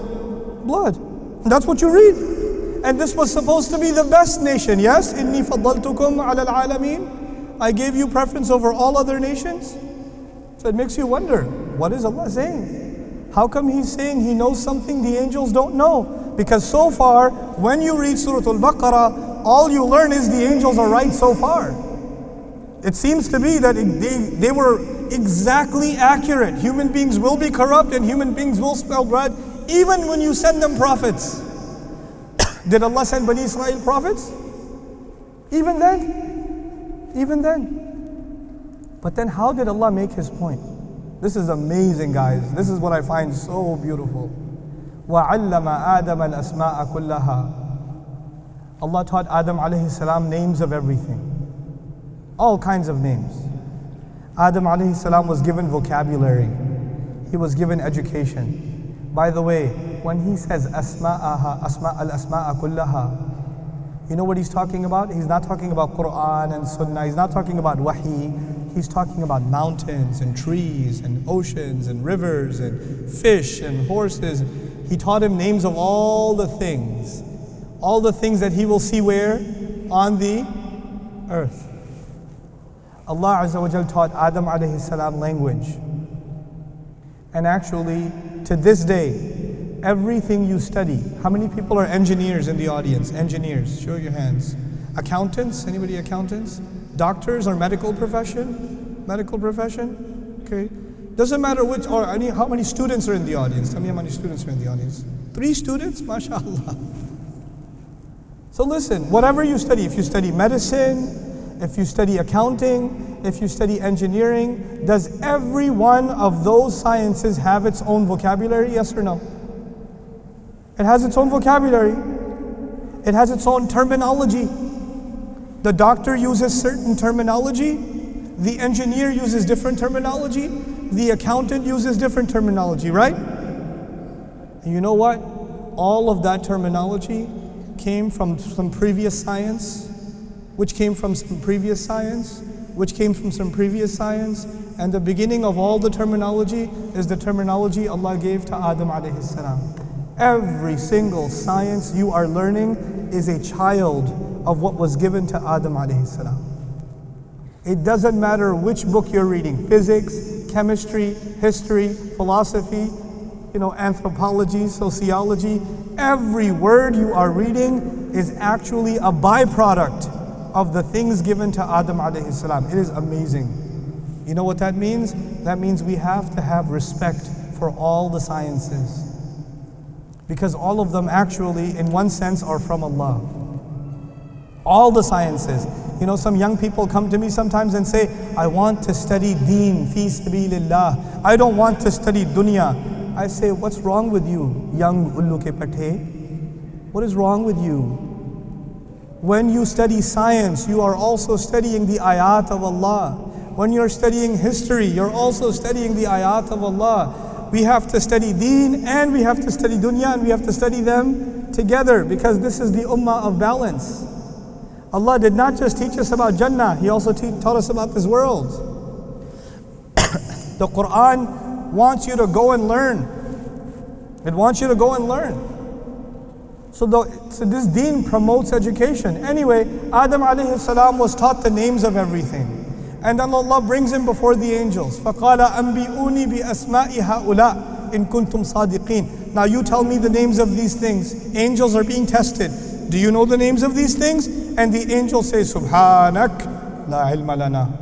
blood. That's what you read. And this was supposed to be the best nation, yes? إِنِّي فَضَّلْتُكُمْ عَلَى الْعَالَمِينَ I gave you preference over all other nations. So it makes you wonder, what is Allah saying? How come He's saying He knows something the angels don't know? Because so far, when you read Surah Al-Baqarah, all you learn is the angels are right so far. It seems to be that they, they were exactly accurate. Human beings will be corrupt and human beings will spell blood, even when you send them prophets. Did Allah send Bani Israel prophets? Even then Even then. But then how did Allah make his point? This is amazing, guys. This is what I find so beautiful. وَعَلَّمَ آدَمَ الْأَسْمَاءَ كُلَّهَا Allah taught Adam alayhi salam names of everything. All kinds of names. Adam alayhi salam was given vocabulary. He was given education. By the way, when he says asma'aha, asma al-asma'a kullaha, you know what he's talking about? He's not talking about Quran and Sunnah. He's not talking about Wahi. He's talking about mountains and trees and oceans and rivers and fish and horses. He taught him names of all the things. All the things that he will see where? On the earth. Allah Azza wa Jal taught Adam alayhi salam language. And actually, to this day, everything you study, how many people are engineers in the audience? Engineers, show your hands. Accountants, anybody accountants? Doctors or medical profession? Medical profession? Okay. Doesn't matter which, or any, how many students are in the audience. Tell me how many students are in the audience. Three students? MashaAllah. So listen, whatever you study, if you study medicine, if you study accounting, if you study engineering, does every one of those sciences have its own vocabulary? Yes or no? It has its own vocabulary. It has its own terminology. The doctor uses certain terminology. The engineer uses different terminology. The accountant uses different terminology, right? And you know what? All of that terminology came from some previous science, which came from some previous science, which came from some previous science, and the beginning of all the terminology is the terminology Allah gave to Adam alayhi salam. Every single science you are learning is a child of what was given to Adam alayhi salam. It doesn't matter which book you're reading, physics, chemistry, history, philosophy, you know, anthropology, sociology, every word you are reading is actually a byproduct of the things given to Adam alayhi salam. It is amazing. You know what that means? That means we have to have respect for all the sciences. Because all of them actually, in one sense, are from Allah. All the sciences. You know, some young people come to me sometimes and say, I want to study deen, fi sabilillah. I don't want to study dunya. I say, what's wrong with you, young ullu ke pathe? What is wrong with you? When you study science, you are also studying the ayat of Allah. When you're studying history, you're also studying the ayat of Allah. We have to study deen and we have to study dunya and we have to study them together because this is the ummah of balance. Allah did not just teach us about Jannah, He also taught us about this world. the Quran wants you to go and learn. It wants you to go and learn. So, the, so this deen promotes education. Anyway, Adam salam was taught the names of everything. And then Allah brings him before the angels. فَقَالَ أَنْبِئُونِي بِأَسْمَاءِ هَؤُلَاء إِن كُنْتُمْ صَادِقِينَ Now you tell me the names of these things. Angels are being tested. Do you know the names of these things? And the angel says, Subhanak la ilma lana.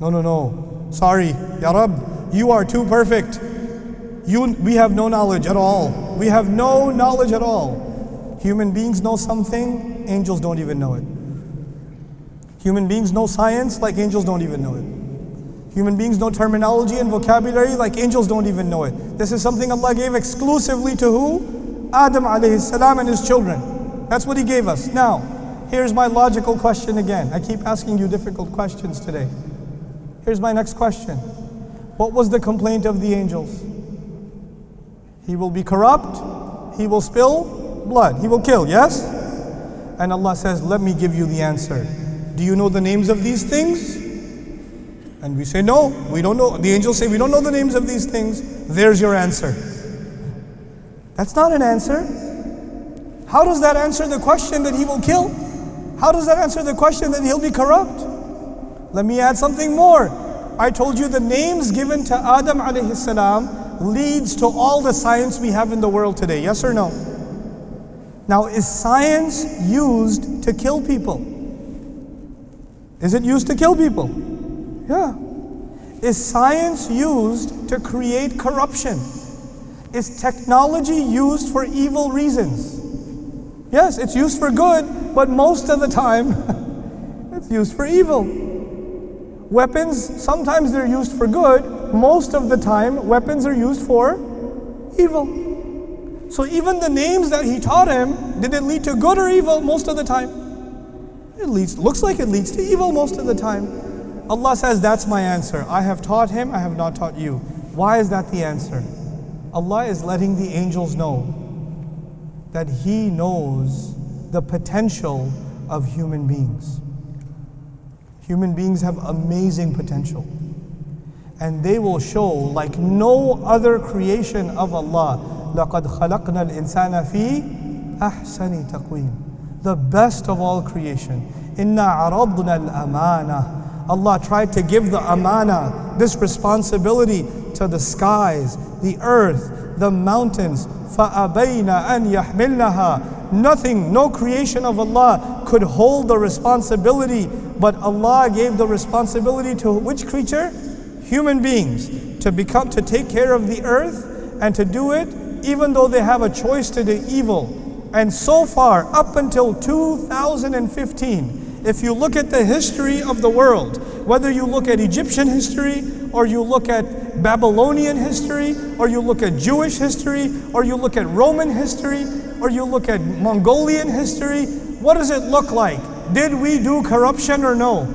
No, no, no. Sorry, Ya Rab, you are too perfect. You, we have no knowledge at all. We have no knowledge at all. Human beings know something, angels don't even know it. Human beings know science like angels don't even know it. Human beings know terminology and vocabulary like angels don't even know it. This is something Allah gave exclusively to who? Adam alayhi salam and his children. That's what He gave us. Now, here's my logical question again. I keep asking you difficult questions today. Here's my next question. What was the complaint of the angels? He will be corrupt, he will spill blood, he will kill, yes? And Allah says, Let me give you the answer. Do you know the names of these things? And we say, No, we don't know. The angels say, We don't know the names of these things. There's your answer. That's not an answer. How does that answer the question that he will kill? How does that answer the question that he'll be corrupt? Let me add something more. I told you the names given to Adam alayhi salam leads to all the science we have in the world today. Yes or no? Now, is science used to kill people? Is it used to kill people? Yeah. Is science used to create corruption? Is technology used for evil reasons? Yes, it's used for good, but most of the time it's used for evil. Weapons, sometimes they're used for good, most of the time, weapons are used for evil. So even the names that he taught him, did it lead to good or evil most of the time? It leads, looks like it leads to evil most of the time. Allah says, That's my answer. I have taught him, I have not taught you. Why is that the answer? Allah is letting the angels know that He knows the potential of human beings. Human beings have amazing potential. And they will show, like no other creation of Allah, لَقَدْ خَلَقْنَا الْإِنسَانَ فِي أَحْسَنِ تَقْوِيمٍ The best of all creation. إِنَّا عَرَضْنَا الْأَمَانَةِ Allah tried to give the amana, this responsibility to the skies, the earth, the mountains. فَأَبَيْنَ أَن يَحْمِلْنَهَا Nothing, no creation of Allah could hold the responsibility, but Allah gave the responsibility to which creature? Human beings to become to take care of the earth and to do it even though they have a choice to do evil. And so far, up until 2015, if you look at the history of the world, whether you look at Egyptian history, or you look at Babylonian history, or you look at Jewish history, or you look at Roman history, or you look at Mongolian history, what does it look like? Did we do corruption or no?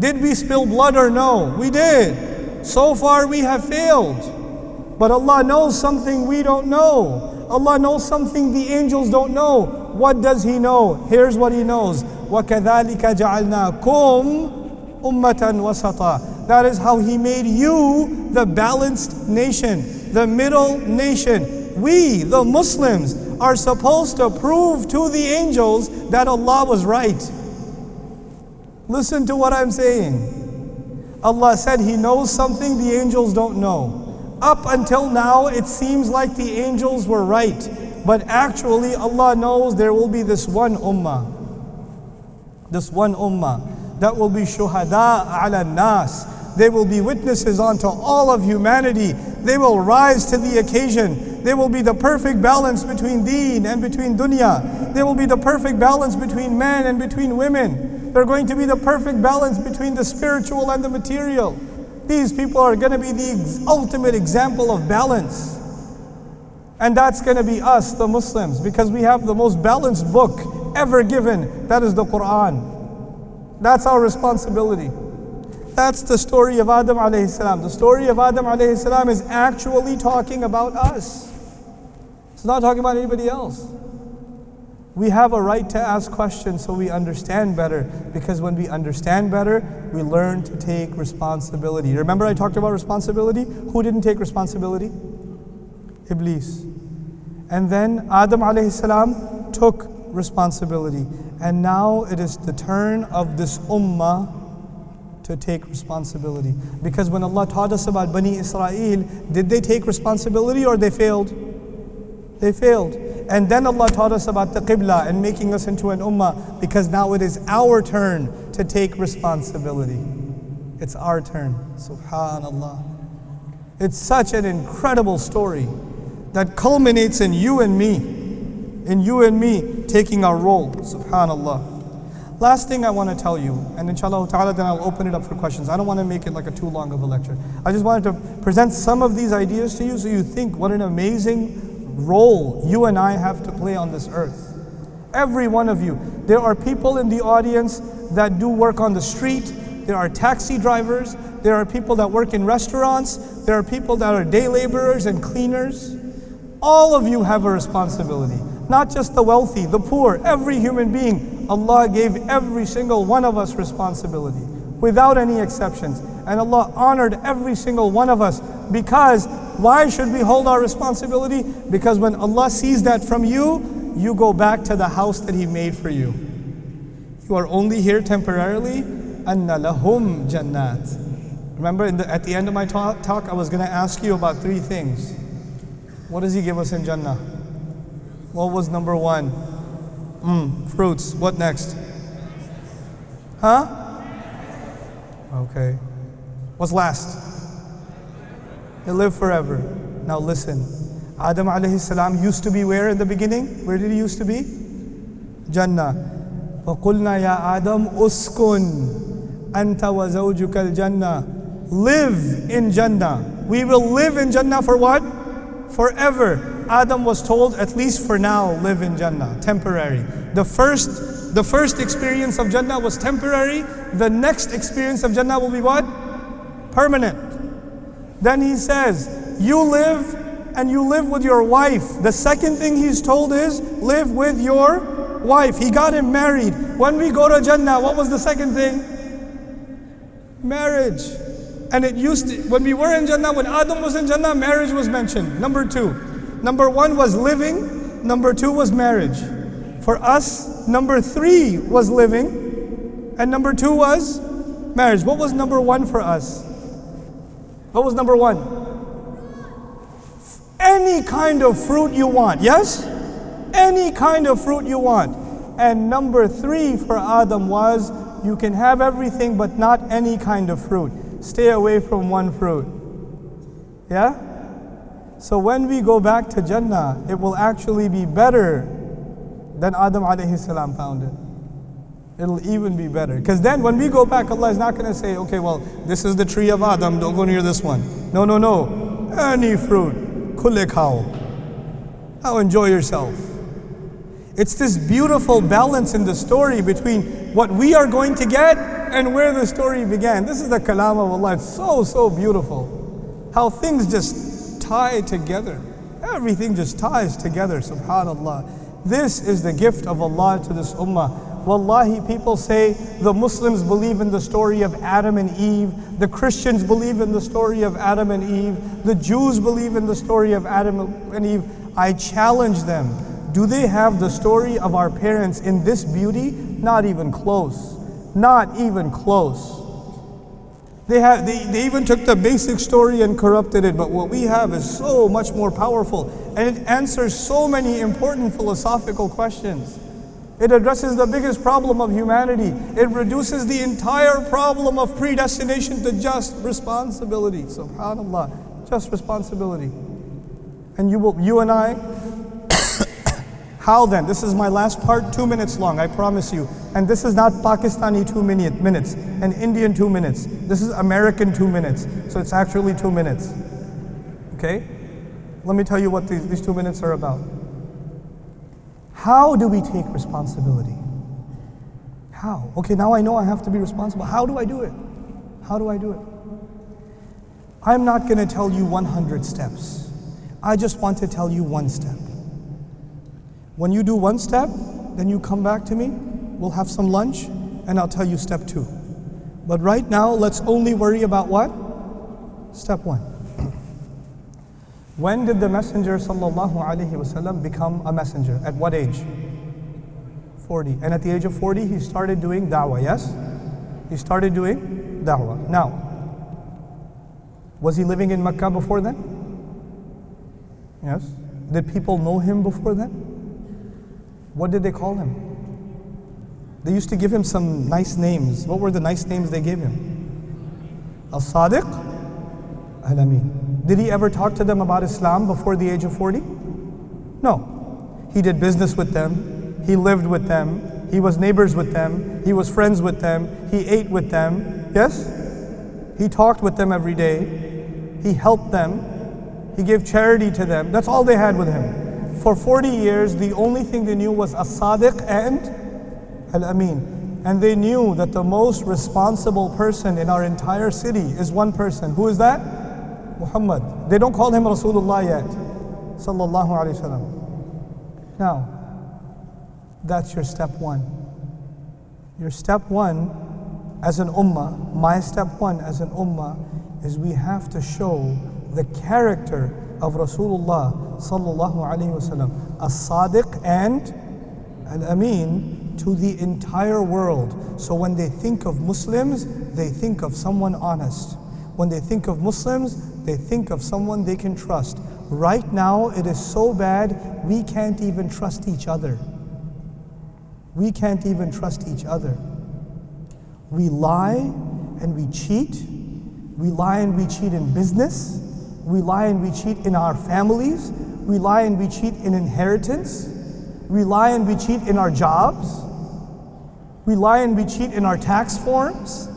Did we spill blood or no? We did. So far we have failed. But Allah knows something we don't know. Allah knows something the angels don't know. What does He know? Here's what He knows. وَكَذَلِكَ جَعَلْنَاكُمْ أُمَّةً وَسَطًا That is how He made you the balanced nation, the middle nation. We, the Muslims, are supposed to prove to the angels that Allah was right. Listen to what I'm saying. Allah said He knows something the angels don't know. Up until now, it seems like the angels were right. But actually, Allah knows there will be this one ummah. This one ummah that will be shuhada ala nas. They will be witnesses unto all of humanity. They will rise to the occasion. They will be the perfect balance between deen and between dunya. They will be the perfect balance between men and between women. They're going to be the perfect balance between the spiritual and the material. These people are going to be the ultimate example of balance. And that's going to be us, the Muslims, because we have the most balanced book ever given. That is the Quran. That's our responsibility. That's the story of Adam alayhi salam. The story of Adam alayhi salam is actually talking about us. It's not talking about anybody else. We have a right to ask questions so we understand better because when we understand better, we learn to take responsibility. Remember, I talked about responsibility? Who didn't take responsibility? Iblis. And then Adam alayhi salam took responsibility. And now it is the turn of this ummah to take responsibility. Because when Allah taught us about Bani Israel, did they take responsibility or they failed? They failed. And then Allah taught us about the Qibla and making us into an ummah because now it is our turn to take responsibility. It's our turn. Subhanallah. It's such an incredible story that culminates in you and me, in you and me taking our role. Subhanallah. Last thing I want to tell you, and inshallah ta'ala, then I'll open it up for questions. I don't want to make it like a too long of a lecture. I just wanted to present some of these ideas to you so you think what an amazing role you and I have to play on this earth. Every one of you. There are people in the audience that do work on the street, there are taxi drivers, there are people that work in restaurants, there are people that are day laborers and cleaners. All of you have a responsibility. Not just the wealthy, the poor, every human being. Allah gave every single one of us responsibility without any exceptions. And Allah honored every single one of us because why should we hold our responsibility? Because when Allah sees that from you, you go back to the house that He made for you. You are only here temporarily. Anna lahum jannat. Remember the, at the end of my talk, talk I was going to ask you about three things. What does He give us in Jannah? What was number one? Mm, fruits. What next? Huh? Okay. What's last? You live forever. Now listen. Adam alayhi salam used to be where in the beginning? Where did he used to be? Jannah. وَقُلْنَا يَا آدَمْ أُسْكُنْ أَنْتَ وَزَوْجُكَ الْجَنَّةِ Live in Jannah. We will live in Jannah for what? Forever. Adam was told, at least for now, live in Jannah, temporary. The first, the first experience of Jannah was temporary. The next experience of Jannah will be what? Permanent. Then he says, you live and you live with your wife. The second thing he's told is, live with your wife. He got him married. When we go to Jannah, what was the second thing? Marriage. And it used to, when we were in Jannah, when Adam was in Jannah, marriage was mentioned. Number two. Number one was living, number two was marriage. For us, number three was living, and number two was marriage. What was number one for us? What was number one? Any kind of fruit you want, yes? Any kind of fruit you want. And number three for Adam was you can have everything but not any kind of fruit. Stay away from one fruit. Yeah? So when we go back to Jannah, it will actually be better than Adam alayhi salam found it. It'll even be better. Because then when we go back, Allah is not going to say, okay, well, this is the tree of Adam, don't go near this one. No, no, no. Any fruit. Kulle khao. Now enjoy yourself. It's this beautiful balance in the story between what we are going to get and where the story began. This is the kalam of Allah. It's so, so beautiful. How things just tie together. Everything just ties together, subhanAllah. This is the gift of Allah to this ummah. Wallahi, people say the Muslims believe in the story of Adam and Eve, the Christians believe in the story of Adam and Eve, the Jews believe in the story of Adam and Eve. I challenge them. Do they have the story of our parents in this beauty? Not even close. Not even close. They, have, they, they even took the basic story and corrupted it, but what we have is so much more powerful and it answers so many important philosophical questions. It addresses the biggest problem of humanity. It reduces the entire problem of predestination to just responsibility. SubhanAllah, just responsibility. And you, will, you and I how then? This is my last part, two minutes long, I promise you. And this is not Pakistani two minute, minutes and Indian two minutes. This is American two minutes. So it's actually two minutes. Okay? Let me tell you what these, these two minutes are about. How do we take responsibility? How? Okay, now I know I have to be responsible. How do I do it? How do I do it? I'm not going to tell you 100 steps. I just want to tell you one step. When you do one step, then you come back to me, we'll have some lunch, and I'll tell you step two. But right now, let's only worry about what? Step one. When did the Messenger وسلم, become a messenger? At what age? 40. And at the age of 40, he started doing da'wah, yes? He started doing da'wah. Now, was he living in Mecca before then? Yes. Did people know him before then? What did they call him? They used to give him some nice names. What were the nice names they gave him? As-Sadiq Al-Amin. Did he ever talk to them about Islam before the age of 40? No. He did business with them. He lived with them. He was neighbors with them. He was friends with them. He ate with them. Yes? He talked with them every day. He helped them. He gave charity to them. That's all they had with him. For 40 years, the only thing they knew was As-Sadiq and Al-Amin. And they knew that the most responsible person in our entire city is one person. Who is that? Muhammad. They don't call him Rasulullah yet. Sallallahu Alaihi Wasallam. Now, that's your step one. Your step one as an ummah, my step one as an ummah, is we have to show the character of Rasulullah sallallahu alaihi wasallam, as-sadiq and al-amin to the entire world. So when they think of Muslims, they think of someone honest. When they think of Muslims, they think of someone they can trust. Right now, it is so bad, we can't even trust each other. We can't even trust each other. We lie and we cheat. We lie and we cheat in business. We lie and we cheat in our families. We lie and we cheat in inheritance. We lie and we cheat in our jobs. We lie and we cheat in our tax forms.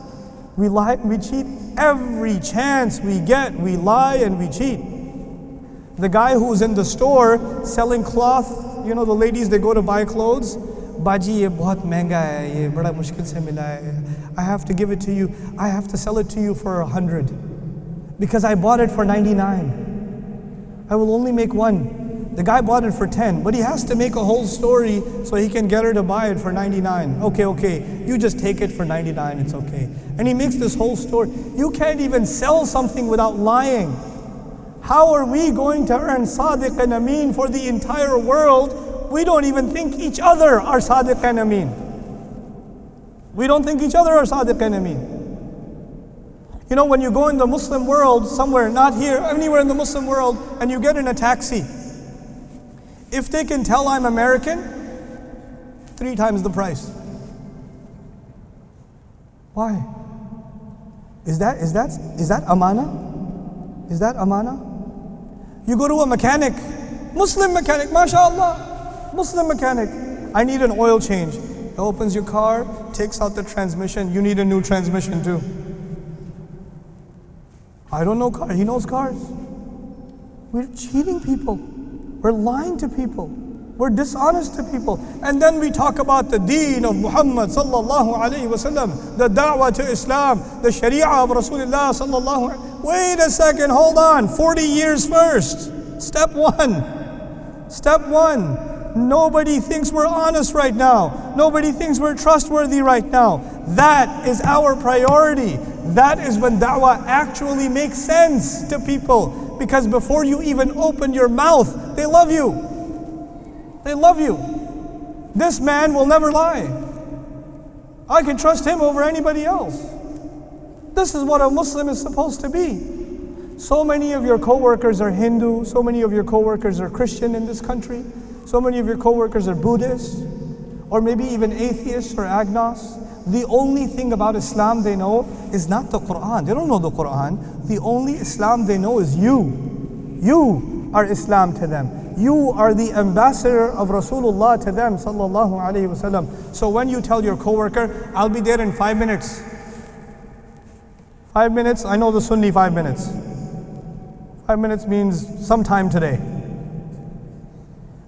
We lie and we cheat Every chance we get, we lie and we cheat. The guy who's in the store selling cloth, you know, the ladies, they go to buy clothes. Baji. I have to give it to you. I have to sell it to you for a hundred because I bought it for 99. I will only make one the guy bought it for 10 but he has to make a whole story so he can get her to buy it for 99 okay okay you just take it for 99 it's okay. And he makes this whole story. You can't even sell something without lying. How are we going to earn sadiq and amin for the entire world? We don't even think each other are Sadiq and Amin. We don't think each other are Sadiq and Amin. You know, when you go in the Muslim world somewhere, not here, anywhere in the Muslim world, and you get in a taxi, if they can tell I'm American, three times the price. Why? Is that, is that, is that amana? Is that amana? You go to a mechanic, Muslim mechanic, mashallah. Muslim mechanic. I need an oil change. He opens your car, takes out the transmission. You need a new transmission too. I don't know car. He knows cars. We're cheating people. We're lying to people. We're dishonest to people. And then we talk about the deen of Muhammad sallallahu alayhi wasallam, the da'wah to Islam, the sharia of Rasulullah sallallahu Wait a second, hold on. 40 years first. Step one. Step one. Nobody thinks we're honest right now. Nobody thinks we're trustworthy right now. That is our priority. That is when da'wah actually makes sense to people. Because before you even open your mouth, they love you. They love you. This man will never lie. I can trust him over anybody else. This is what a Muslim is supposed to be. So many of your coworkers are Hindu, so many of your coworkers are Christian in this country. So many of your coworkers are Buddhists, or maybe even atheists or agnostics. The only thing about Islam they know is not the Quran. They don't know the Quran. The only Islam they know is you. You are Islam to them. You are the ambassador of Rasulullah to them, sallallahu alaihi wasallam. So when you tell your coworker, "I'll be there in five minutes," five minutes. I know the Sunni five minutes. Five minutes means sometime today.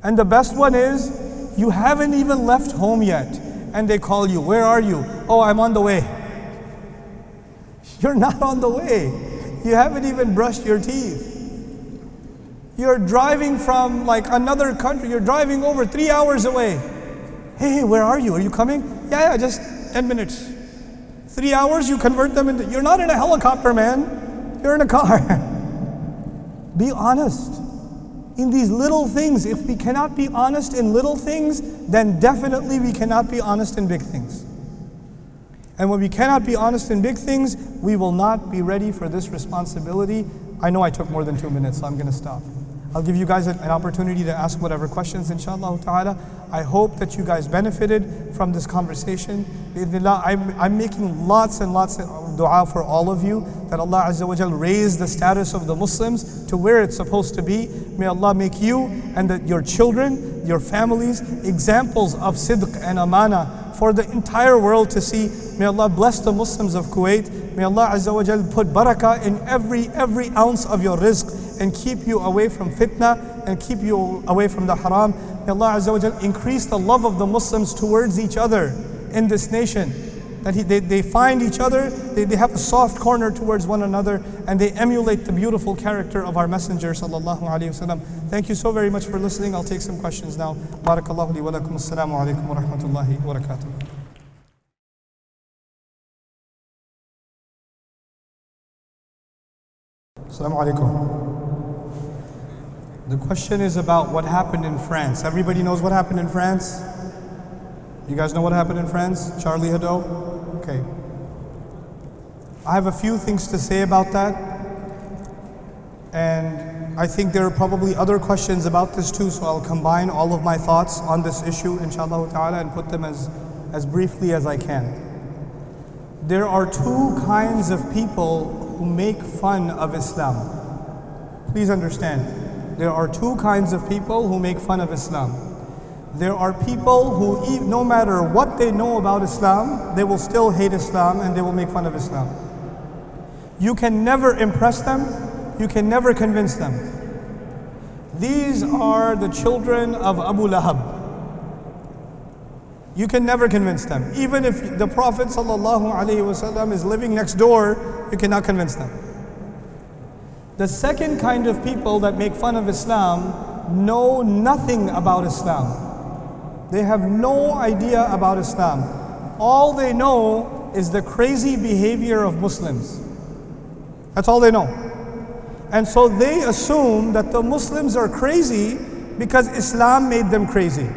And the best one is you haven't even left home yet. And they call you, Where are you? Oh, I'm on the way. You're not on the way. You haven't even brushed your teeth. You're driving from like another country. You're driving over three hours away. Hey, where are you? Are you coming? Yeah, yeah, just 10 minutes. Three hours, you convert them into. You're not in a helicopter, man. You're in a car. Be honest in these little things. If we cannot be honest in little things, then definitely we cannot be honest in big things. And when we cannot be honest in big things, we will not be ready for this responsibility. I know I took more than two minutes, so I'm going to stop. I'll give you guys an opportunity to ask whatever questions, inshallah ta'ala. I hope that you guys benefited from this conversation. I'm, making lots and lots of dua for all of you that Allah Azza wa Jal raise the status of the Muslims to where it's supposed to be. May Allah make you and your children, your families, examples of sidq and amana for the entire world to see. May Allah bless the Muslims of Kuwait. May Allah Azza wa Jal put barakah in every every ounce of your rizq and keep you away from fitna and keep you away from the haram. May Allah Azza wa Jal increase the love of the Muslims towards each other in this nation that he, they, they find each other, they, they have a soft corner towards one another, and they emulate the beautiful character of our Messenger sallallahu wasallam. Thank you so very much for listening. I'll take some questions now. Barakallahu li wa lakum. Assalamu alaikum wa rahmatullahi wa barakatuh. Assalamu alaikum. The question is about what happened in France. Everybody knows what happened in France? You guys know what happened in France? Charlie Hebdo? Okay. I have a few things to say about that. And I think there are probably other questions about this too, so I'll combine all of my thoughts on this issue, inshallah ta'ala, and put them as, as briefly as I can. There are two kinds of people who make fun of Islam. Please understand. There are two kinds of people who make fun of Islam. There are people who, no matter what they know about Islam, they will still hate Islam and they will make fun of Islam. You can never impress them, you can never convince them. These are the children of Abu Lahab. You can never convince them. Even if the Prophet ﷺ is living next door, you cannot convince them. The second kind of people that make fun of Islam know nothing about Islam. They have no idea about Islam. All they know is the crazy behavior of Muslims. That's all they know. And so they assume that the Muslims are crazy because Islam made them crazy.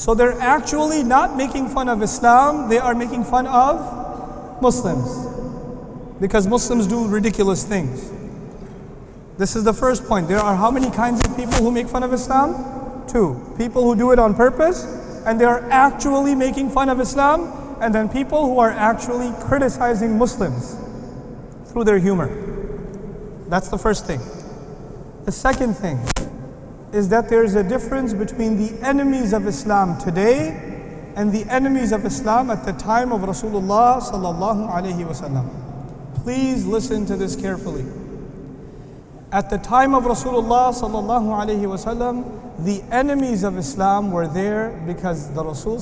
So they're actually not making fun of Islam, they are making fun of Muslims. Because Muslims do ridiculous things. This is the first point. There are how many kinds of people who make fun of Islam? Two, people who do it on purpose and they are actually making fun of Islam, and then people who are actually criticizing Muslims through their humor. That's the first thing. The second thing is that there is a difference between the enemies of Islam today and the enemies of Islam at the time of Rasulullah sallallahu alaihi wasallam. Please listen to this carefully. At the time of Rasulullah sallallahu alaihi wasallam, the enemies of Islam were there because the Rasul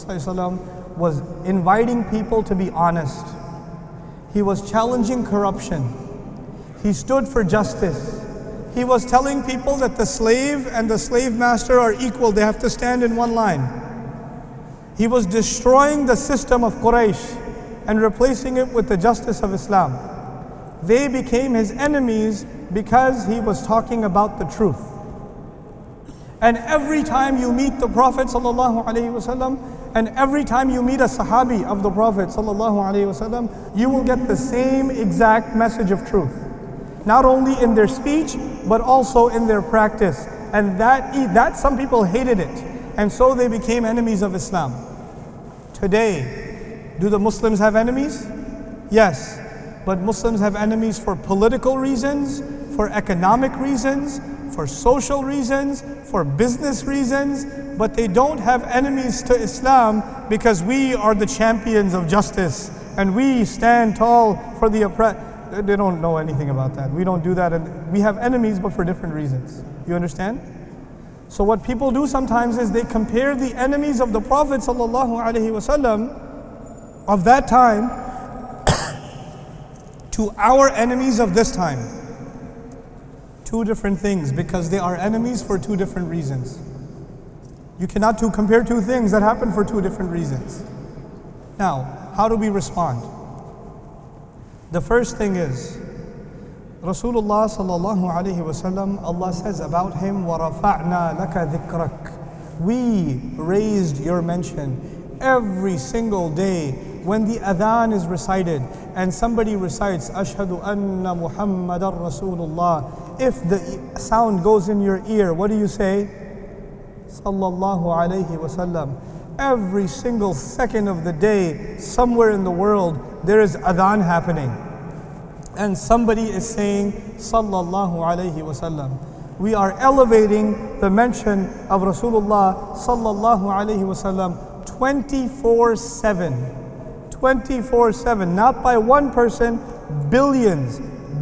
was inviting people to be honest. He was challenging corruption. He stood for justice. He was telling people that the slave and the slave master are equal, they have to stand in one line. He was destroying the system of Quraysh and replacing it with the justice of Islam. They became his enemies because he was talking about the truth. And every time you meet the Prophet ﷺ, and every time you meet a Sahabi of the Prophet ﷺ, you will get the same exact message of truth. Not only in their speech, but also in their practice. And that, that some people hated it. And so they became enemies of Islam. Today, do the Muslims have enemies? Yes. But Muslims have enemies for political reasons, for economic reasons, for social reasons, for business reasons, but they don't have enemies to Islam because we are the champions of justice and we stand tall for the oppressed. They don't know anything about that. We don't do that. And we have enemies, but for different reasons. You understand? So what people do sometimes is they compare the enemies of the Prophet ﷺ of that time to our enemies of this time two different things because they are enemies for two different reasons. You cannot two, compare two things that happen for two different reasons. Now, how do we respond? The first thing is, Rasulullah sallallahu alaihi wasallam, Allah says about him, وَرَفَعْنَا لَكَ ذِكْرَكَ We raised your mention every single day when the adhan is recited and somebody recites Ashhadu anna Muhammadan Rasulullah if the sound goes in your ear, what do you say? Sallallahu alayhi wasallam. Every single second of the day, somewhere in the world, there is adhan happening. And somebody is saying, Sallallahu Alaihi Wasallam. We are elevating the mention of Rasulullah Sallallahu Alaihi Wasallam 24 7. 24 7. Not by one person, billions,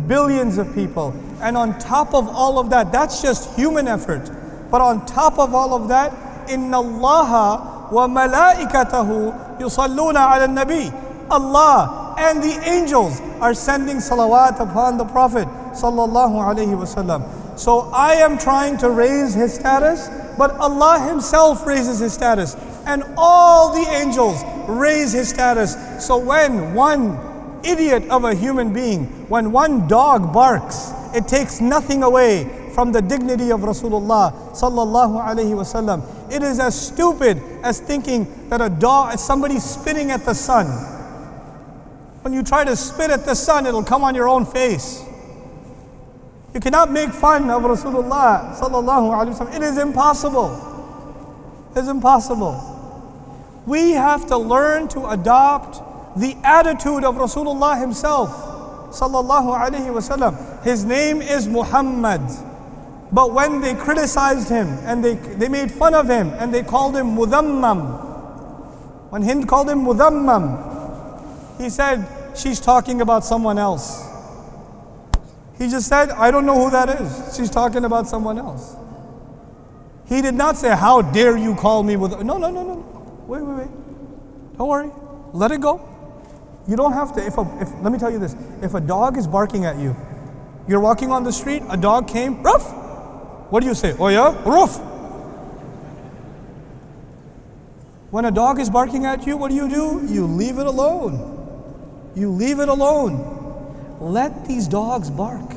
billions of people. And on top of all of that, that's just human effort. But on top of all of that, inna allaha وملائكته يصلون على النبي. Allah and the angels are sending salawat upon the Prophet sallallahu alaihi wasallam. So I am trying to raise his status, but Allah Himself raises his status, and all the angels raise his status. So when one idiot of a human being, when one dog barks, it takes nothing away from the dignity of Rasulullah sallallahu alaihi wasallam. It is as stupid as thinking that a dog, is somebody spitting at the sun. When you try to spit at the sun, it'll come on your own face. You cannot make fun of Rasulullah sallallahu alaihi wasallam. It is impossible. It is impossible. We have to learn to adopt the attitude of Rasulullah himself sallallahu alaihi wasallam. His name is Muhammad. But when they criticized him and they, they made fun of him and they called him Mudammam, when Hind called him Mudammam, he said, She's talking about someone else. He just said, I don't know who that is. She's talking about someone else. He did not say, How dare you call me with. No, no, no, no. Wait, wait, wait. Don't worry. Let it go. You don't have to. If, a, if Let me tell you this if a dog is barking at you, you're walking on the street, a dog came, ruff. What do you say? Oh, yeah? roof. When a dog is barking at you, what do you do? You leave it alone. You leave it alone. Let these dogs bark.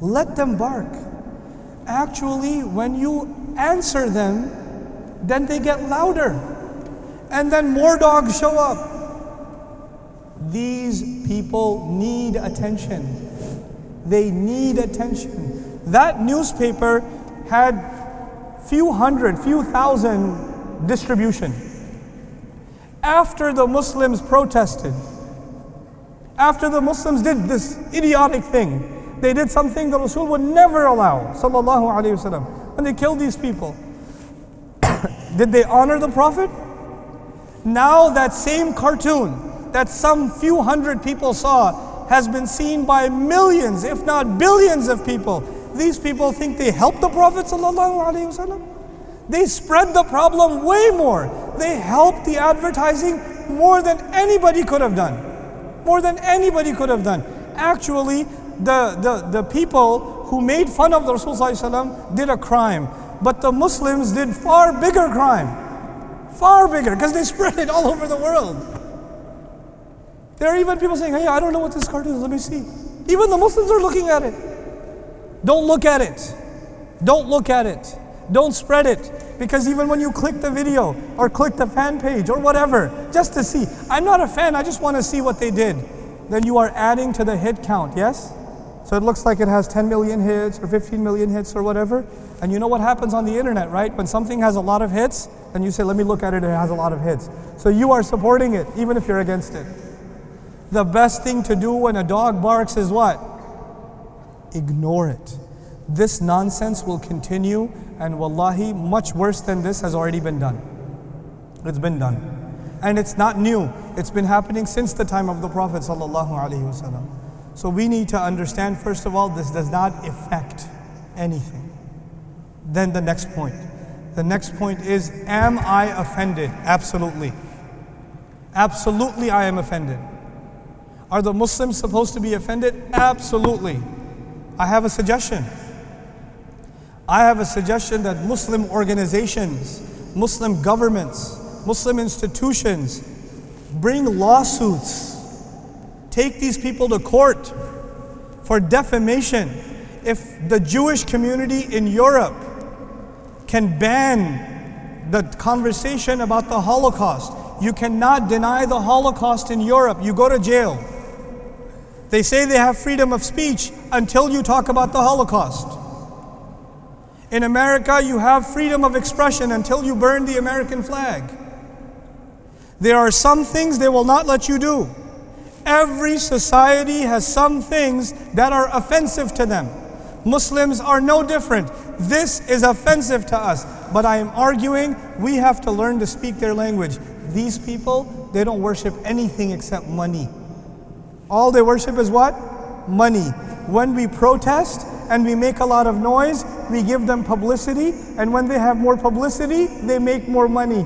Let them bark. Actually, when you answer them, then they get louder. And then more dogs show up. These people need attention. They need attention. That newspaper had few hundred, few thousand distribution. After the Muslims protested, after the Muslims did this idiotic thing, they did something the Rasul would never allow, sallallahu alaihi wasallam, and they killed these people. did they honor the Prophet? Now that same cartoon that some few hundred people saw has been seen by millions, if not billions of people. These people think they helped the Prophet wasallam. They spread the problem way more. They helped the advertising more than anybody could have done. More than anybody could have done. Actually, the, the, the people who made fun of the Rasul ﷺ did a crime. But the Muslims did far bigger crime. Far bigger, because they spread it all over the world. There are even people saying, hey, I don't know what this cartoon is, let me see. Even the Muslims are looking at it. Don't look at it. Don't look at it. Don't spread it. Because even when you click the video or click the fan page or whatever, just to see, I'm not a fan, I just want to see what they did, then you are adding to the hit count, yes? So it looks like it has 10 million hits or 15 million hits or whatever. And you know what happens on the internet, right? When something has a lot of hits, and you say, let me look at it, it has a lot of hits. So you are supporting it, even if you're against it. The best thing to do when a dog barks is what? Ignore it. This nonsense will continue, and wallahi, much worse than this has already been done. It's been done. And it's not new. It's been happening since the time of the Prophet ﷺ. So we need to understand, first of all, this does not affect anything. Then the next point. The next point is, am I offended? Absolutely. Absolutely, I am offended. Are the Muslims supposed to be offended? Absolutely. I have a suggestion. I have a suggestion that Muslim organizations, Muslim governments, Muslim institutions bring lawsuits. Take these people to court for defamation. If the Jewish community in Europe can ban the conversation about the Holocaust, you cannot deny the Holocaust in Europe. You go to jail. They say they have freedom of speech until you talk about the Holocaust. In America, you have freedom of expression until you burn the American flag. There are some things they will not let you do. Every society has some things that are offensive to them. Muslims are no different. This is offensive to us. But I am arguing we have to learn to speak their language. These people, they don't worship anything except money. All they worship is what? Money. When we protest and we make a lot of noise, we give them publicity, and when they have more publicity, they make more money.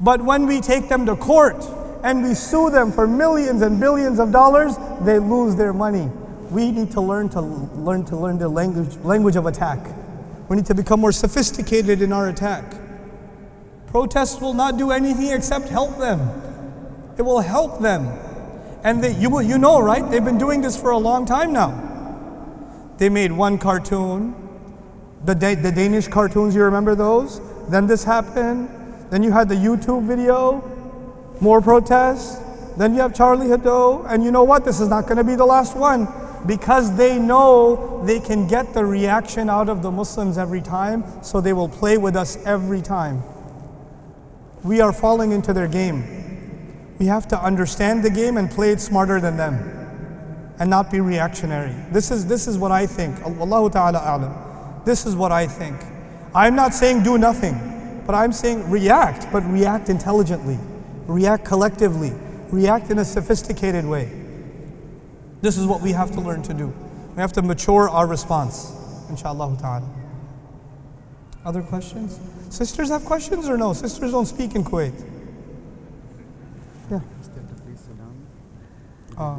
But when we take them to court and we sue them for millions and billions of dollars, they lose their money. We need to learn to learn to learn the language language of attack. We need to become more sophisticated in our attack. Protests will not do anything except help them. It will help them. And they, you, you know, right? They've been doing this for a long time now. They made one cartoon, the, the Danish cartoons, you remember those? Then this happened. Then you had the YouTube video, more protests. Then you have Charlie Hebdo. And you know what? This is not going to be the last one because they know they can get the reaction out of the Muslims every time, so they will play with us every time. We are falling into their game. We have to understand the game and play it smarter than them and not be reactionary. This is, this is what I think. Allahu Ta'ala alam. This is what I think. I'm not saying do nothing, but I'm saying react, but react intelligently, react collectively, react in a sophisticated way. This is what we have to learn to do. We have to mature our response, inshallah ta'ala. Other questions? Sisters have questions or no? Sisters don't speak in Kuwait. Yeah. Uh,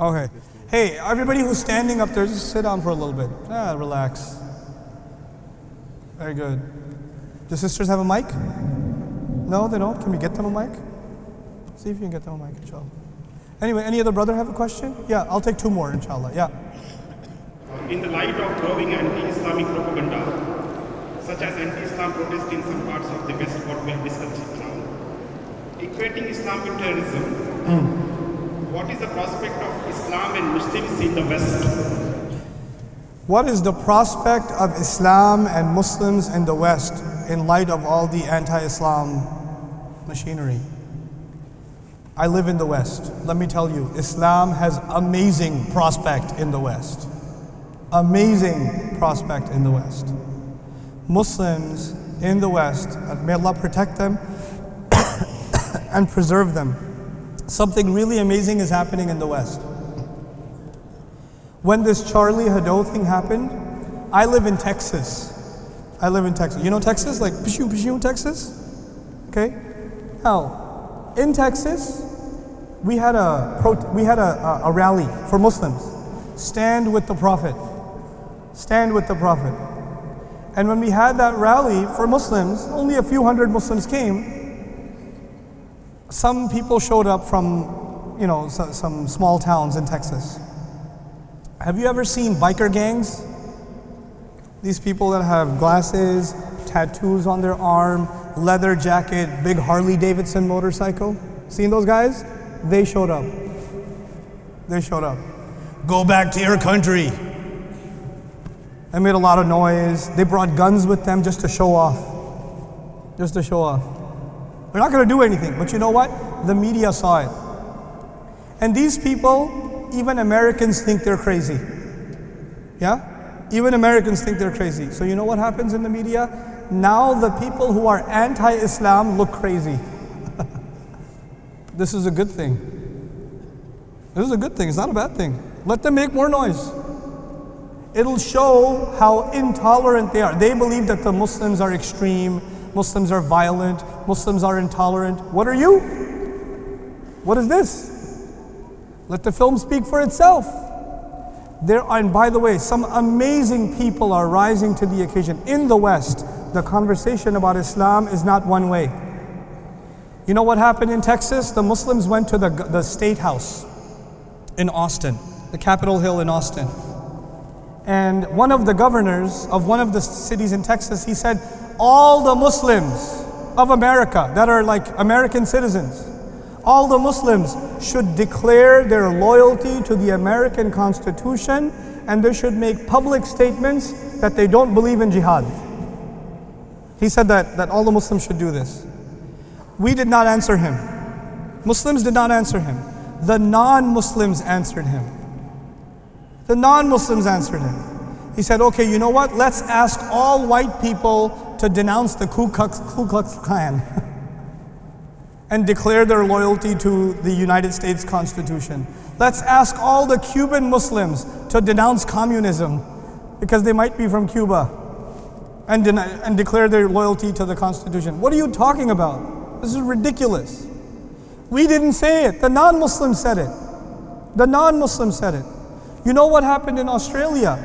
okay. Hey, everybody who's standing up there, just sit down for a little bit. Ah, relax. Very good. Do sisters have a mic? No, they don't. Can we get them a mic? See if you can get them a mic, inshallah. Anyway, any other brother have a question? Yeah, I'll take two more, inshallah. Yeah. In the light of growing anti-Islamic propaganda, such as anti-Islam protests in some parts of the West, what we have discussed now, equating Islam with terrorism, hmm. what is the prospect of Islam and Muslims in the West? What is the prospect of Islam and Muslims in the West in light of all the anti-Islam machinery? I live in the West. Let me tell you, Islam has amazing prospect in the West. Amazing prospect in the West. Muslims in the West, may Allah protect them and preserve them. Something really amazing is happening in the West. When this Charlie Hebdo thing happened, I live in Texas. I live in Texas. You know Texas? Like Pshu Pshu, Texas? Okay? Now, in Texas, we had a we had a, a rally for Muslims. Stand with the Prophet. Stand with the Prophet. And when we had that rally for Muslims, only a few hundred Muslims came. Some people showed up from, you know, so, some small towns in Texas. Have you ever seen biker gangs? These people that have glasses, tattoos on their arm, leather jacket, big Harley Davidson motorcycle. Seen those guys? They showed up. They showed up. Go back to your country. They made a lot of noise. They brought guns with them just to show off. Just to show off. They're not going to do anything, but you know what? The media saw it. And these people, even Americans think they're crazy. Yeah? Even Americans think they're crazy. So you know what happens in the media? Now the people who are anti-Islam look crazy. this is a good thing. This is a good thing. It's not a bad thing. Let them make more noise. It'll show how intolerant they are. They believe that the Muslims are extreme, Muslims are violent, Muslims are intolerant. What are you? What is this? Let the film speak for itself. There are, and by the way, some amazing people are rising to the occasion. In the West, the conversation about Islam is not one way. You know what happened in Texas? The Muslims went to the, the state house in Austin, the Capitol Hill in Austin. And one of the governors of one of the cities in Texas, he said, all the Muslims of America that are like American citizens, all the Muslims should declare their loyalty to the American Constitution and they should make public statements that they don't believe in jihad. He said that, that all the Muslims should do this. We did not answer him. Muslims did not answer him. The non Muslims answered him. The non Muslims answered him. He said, okay, you know what? Let's ask all white people to denounce the Ku Klux, Ku Klux Klan and declare their loyalty to the United States Constitution. Let's ask all the Cuban Muslims to denounce communism because they might be from Cuba and, and declare their loyalty to the Constitution. What are you talking about? This is ridiculous. We didn't say it, the non Muslims said it. The non Muslims said it. You know what happened in Australia?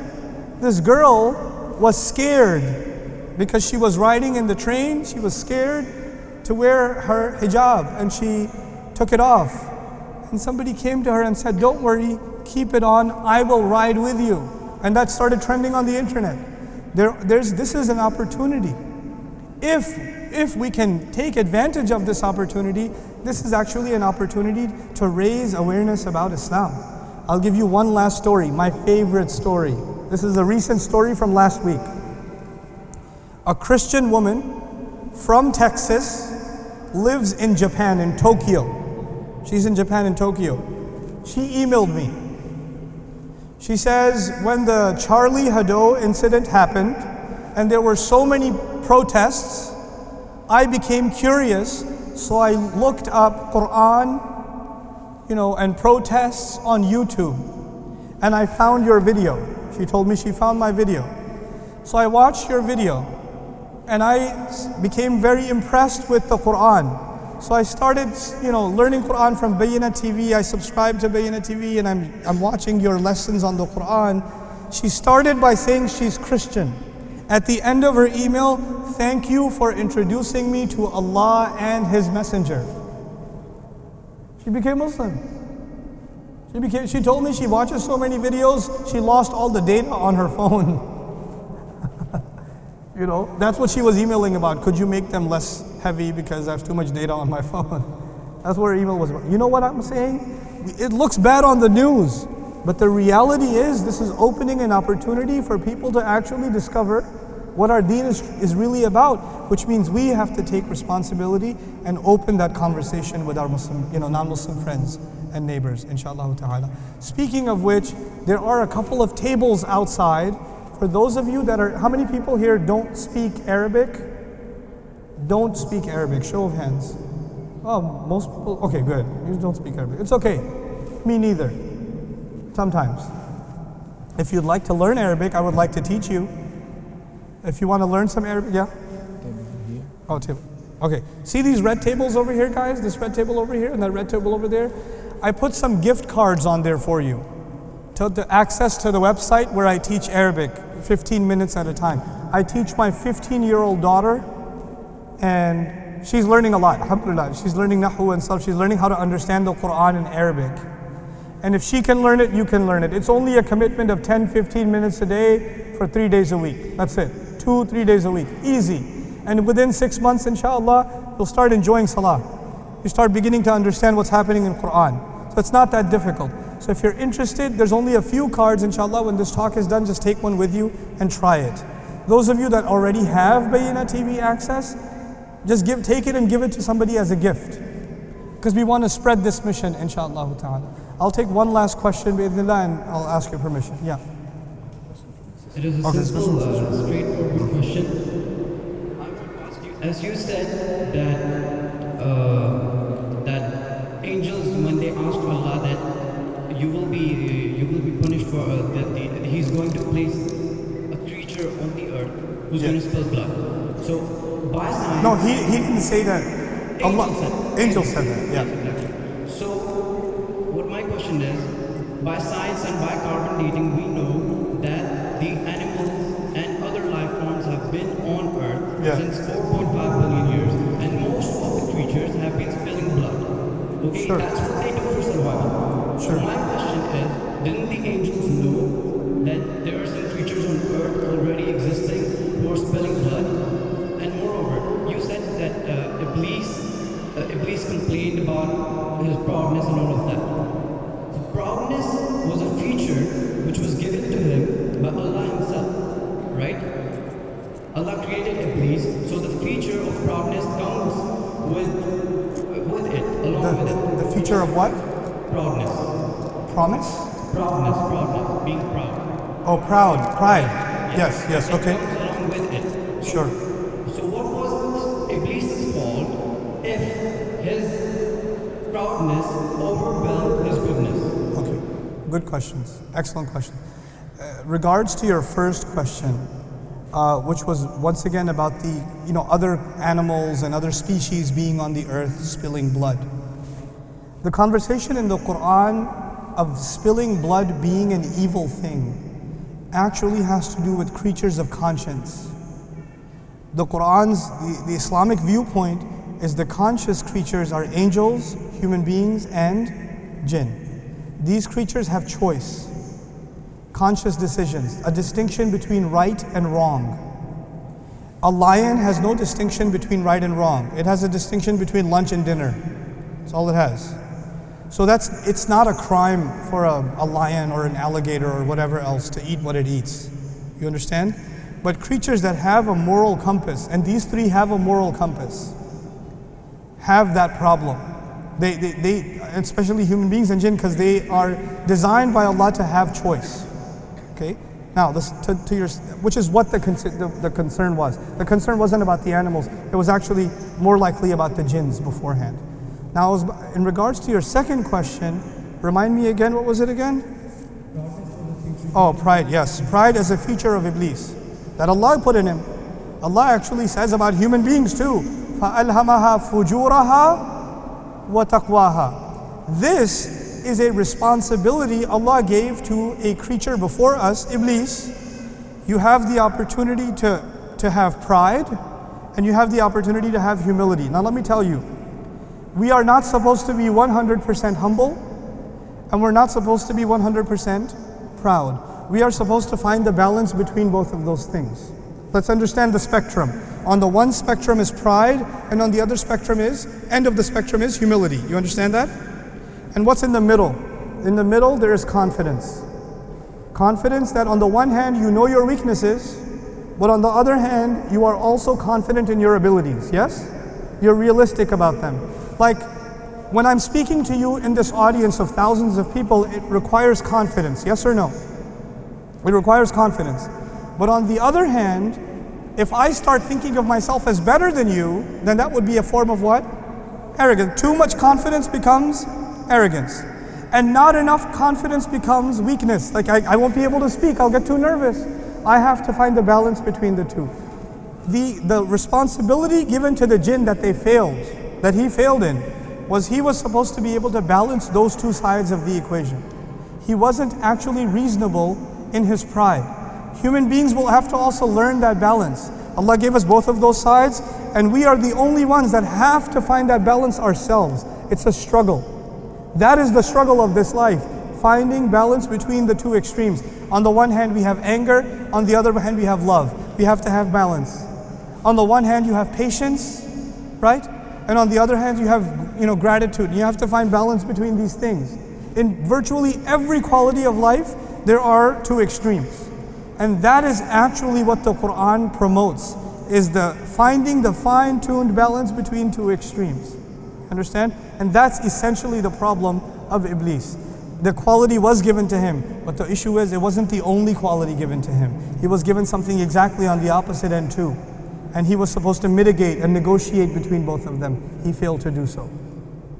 This girl was scared because she was riding in the train, she was scared to wear her hijab and she took it off. And somebody came to her and said, Don't worry, keep it on, I will ride with you. And that started trending on the internet. There, there's, this is an opportunity. If, if we can take advantage of this opportunity, this is actually an opportunity to raise awareness about Islam. I'll give you one last story, my favorite story. This is a recent story from last week. A Christian woman from Texas lives in Japan, in Tokyo. She's in Japan, in Tokyo. She emailed me. She says, when the Charlie Hebdo incident happened, and there were so many protests, I became curious, so I looked up Quran, you know, and protests on YouTube. And I found your video. She told me she found my video. So I watched your video and I became very impressed with the Quran. So I started, you know, learning Quran from Bayyinah TV. I subscribed to Bayyinah TV and I'm, I'm watching your lessons on the Quran. She started by saying she's Christian. At the end of her email, thank you for introducing me to Allah and His Messenger. She became Muslim. She, became, she told me she watches so many videos, she lost all the data on her phone. You know, that's what she was emailing about. Could you make them less heavy because I have too much data on my phone? That's what her email was about. You know what I'm saying? It looks bad on the news, but the reality is this is opening an opportunity for people to actually discover what our deen is, is really about, which means we have to take responsibility and open that conversation with our Muslim, you know, non-Muslim friends and neighbors, inshallah ta'ala. Speaking of which, there are a couple of tables outside for those of you that are, how many people here don't speak Arabic? Don't speak Arabic, show of hands. Oh, most people, okay, good. You don't speak Arabic. It's okay. Me neither. Sometimes. If you'd like to learn Arabic, I would like to teach you. If you want to learn some Arabic, yeah? Oh, table. Okay. See these red tables over here, guys? This red table over here and that red table over there? I put some gift cards on there for you. To the access to the website where I teach Arabic 15 minutes at a time. I teach my 15 year old daughter, and she's learning a lot, alhamdulillah. She's learning Nahu and stuff. She's learning how to understand the Quran in Arabic. And if she can learn it, you can learn it. It's only a commitment of 10, 15 minutes a day for three days a week. That's it. Two, three days a week. Easy. And within six months, inshallah, you'll start enjoying Salah. You start beginning to understand what's happening in Quran. So it's not that difficult. So if you're interested, there's only a few cards, inshallah. When this talk is done, just take one with you and try it. Those of you that already have Bayyinah TV access, just give, take it and give it to somebody as a gift. Because we want to spread this mission, inshallah ta'ala. I'll take one last question, bi'idhnillah, and I'll ask your permission. Yeah. It is a Okay, simple, uh, straightforward question. I want to ask you, as you said that uh, you will be you will be punished for uh, that the, He's going to place a creature on the earth who's Yeah. going to spill blood. So by science, No, he, he didn't say that. Angel Allah, said- angel said that. Yeah. Exactly. So, what my question is, by science and by carbon dating, we know that the animals and other life forms have been on Earth Yeah. since 4.5 billion years, and most of the creatures have been spilling blood. Okay, Sure. that's what they do for survival. Sure. So question is, didn't the angels know that there are some creatures on Earth already existing who are spilling blood? And moreover, you said that uh, Iblis, uh, Iblis complained about his proudness and all of that. The proudness was a feature which was given to him by Allah Himself, right? Allah created Iblis, so the feature of proudness comes with with it, along with it. feature of what? Proudness. Promise? Proudness, proudness, being proud. Oh, proud, pride. Yes, yes, okay. Along with it. Sure. So what was Iblis' fault if his proudness overwhelmed his goodness? Okay, good questions. Excellent question. Uh, regards to your first question, uh, which was once again about the you know other animals and other species being on the earth spilling blood. The conversation in the Quran of spilling blood being an evil thing actually has to do with creatures of conscience. The Quran's, the, the Islamic viewpoint is the conscious creatures are angels, human beings, and jinn. These creatures have choice, conscious decisions, a distinction between right and wrong. A lion has no distinction between right and wrong. It has a distinction between lunch and dinner. That's all it has. So that's it's not a crime for a, a lion or an alligator or whatever else to eat what it eats. You understand? But creatures that have a moral compass, and these three have a moral compass, have that problem. They, they, they especially human beings and jinn, because they are designed by Allah to have choice. Okay? Now, this, to, to your, which is what the, the, the concern was. The concern wasn't about the animals, it was actually more likely about the jinns beforehand. Now, in regards to your second question, remind me again, what was it again? Oh, pride, yes. Pride is a feature of Iblis that Allah put in him. Allah actually says about human beings too. فَأَلْهَمَهَا فُجُورَهَا وَتَقْوَاهَا This is a responsibility Allah gave to a creature before us, Iblis. You have the opportunity to, to have pride and you have the opportunity to have humility. Now let me tell you, we are not supposed to be 100% humble and we're not supposed to be 100% proud. We are supposed to find the balance between both of those things. Let's understand the spectrum. On the one spectrum is pride, and on the other spectrum is, end of the spectrum is humility. You understand that? And what's in the middle? In the middle, there is confidence. Confidence that on the one hand, you know your weaknesses, but on the other hand, you are also confident in your abilities. Yes? You're realistic about them. Like when I'm speaking to you in this audience of thousands of people, it requires confidence. Yes or no? It requires confidence. But on the other hand, if I start thinking of myself as better than you, then that would be a form of what? Arrogance. Too much confidence becomes arrogance. And not enough confidence becomes weakness. Like, I, I won't be able to speak, I'll get too nervous. I have to find the balance between the two. The, the responsibility given to the jinn that they failed, that he failed in, was he was supposed to be able to balance those two sides of the equation. He wasn't actually reasonable in his pride. Human beings will have to also learn that balance. Allah gave us both of those sides, and we are the only ones that have to find that balance ourselves. It's a struggle. That is the struggle of this life, finding balance between the two extremes. On the one hand, we have anger, on the other hand, we have love. We have to have balance. On the one hand, you have patience, right? And on the other hand, you have you know gratitude. You have to find balance between these things. In virtually every quality of life, there are two extremes. And that is actually what the Quran promotes, is the finding the fine-tuned balance between two extremes. Understand? And that's essentially the problem of Iblis. The quality was given to him, but the issue is it wasn't the only quality given to him. He was given something exactly on the opposite end too. And he was supposed to mitigate and negotiate between both of them. He failed to do so.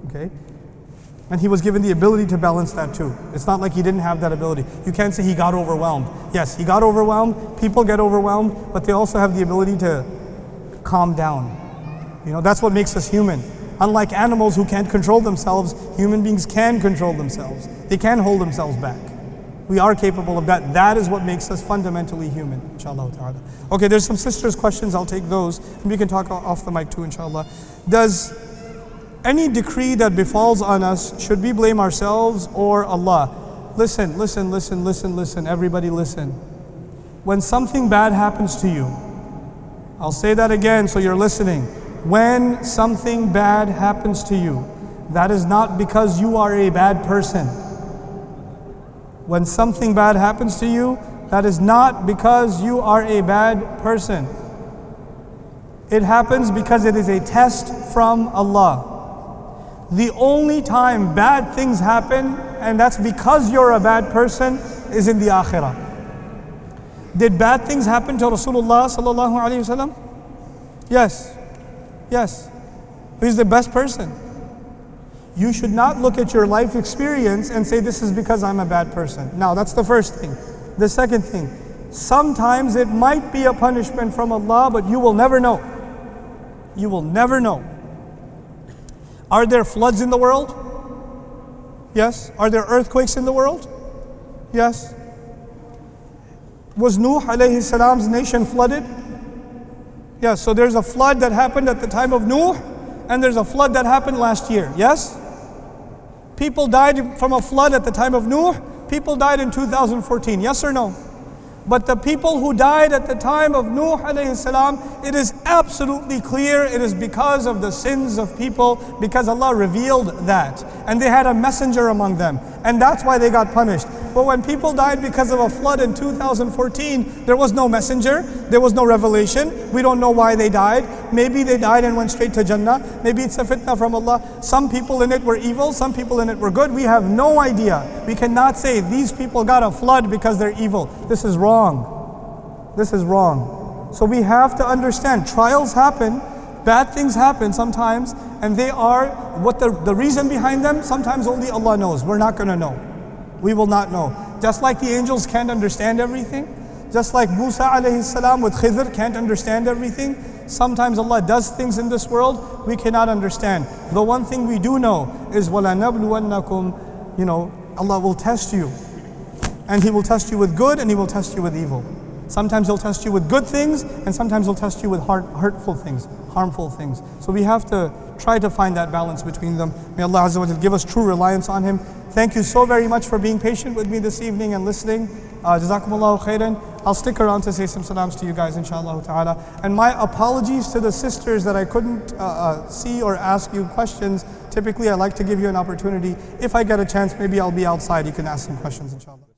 Okay? And he was given the ability to balance that too. It's not like he didn't have that ability. You can't say he got overwhelmed. Yes, he got overwhelmed. People get overwhelmed, but they also have the ability to calm down. You know, that's what makes us human. Unlike animals who can't control themselves, human beings can control themselves. They can hold themselves back. We are capable of that. That is what makes us fundamentally human, inshallah ta'ala. Okay, there's some sisters' questions. I'll take those. And we can talk off the mic too, inshallah. Does any decree that befalls on us, should we blame ourselves or Allah? Listen, listen, listen, listen, listen. Everybody listen. When something bad happens to you, I'll say that again so you're listening. When something bad happens to you, that is not because you are a bad person. When something bad happens to you, that is not because you are a bad person. It happens because it is a test from Allah. The only time bad things happen, and that's because you're a bad person, is in the akhirah. Did bad things happen to Rasulullah sallallahu alaihi wasallam? Yes. Yes. He's the best person. You should not look at your life experience and say, This is because I'm a bad person. Now, that's the first thing. The second thing, sometimes it might be a punishment from Allah, but you will never know. You will never know. Are there floods in the world? Yes. Are there earthquakes in the world? Yes. Was Nuh alayhi salam's nation flooded? Yes. So there's a flood that happened at the time of Nuh, and there's a flood that happened last year. Yes? People died from a flood at the time of Nuh. People died in 2014. Yes or no? But the people who died at the time of Nuh alayhi salam, it is absolutely clear it is because of the sins of people, because Allah revealed that. And they had a messenger among them. And that's why they got punished. But when people died because of a flood in 2014, there was no messenger, there was no revelation. We don't know why they died. Maybe they died and went straight to Jannah. Maybe it's a fitna from Allah. Some people in it were evil, some people in it were good. We have no idea. We cannot say these people got a flood because they're evil. This is wrong. This is wrong. So we have to understand trials happen, bad things happen sometimes, and they are what the, the reason behind them, sometimes only Allah knows. We're not going to know. We will not know. Just like the angels can't understand everything, just like Musa alayhi salam with Khidr can't understand everything, sometimes Allah does things in this world we cannot understand. The one thing we do know is وَلَنَبْلُوَنَّكُمْ You know, Allah will test you. And He will test you with good and He will test you with evil. Sometimes He'll test you with good things and sometimes He'll test you with hurt, hurtful things, harmful things. So we have to try to find that balance between them. May Allah Azza wa Jal give us true reliance on Him. Thank you so very much for being patient with me this evening and listening. Uh, khairan. I'll stick around to say some salams to you guys, inshallah ta'ala. And my apologies to the sisters that I couldn't uh, uh, see or ask you questions. Typically, I like to give you an opportunity. If I get a chance, maybe I'll be outside. You can ask some questions, inshallah.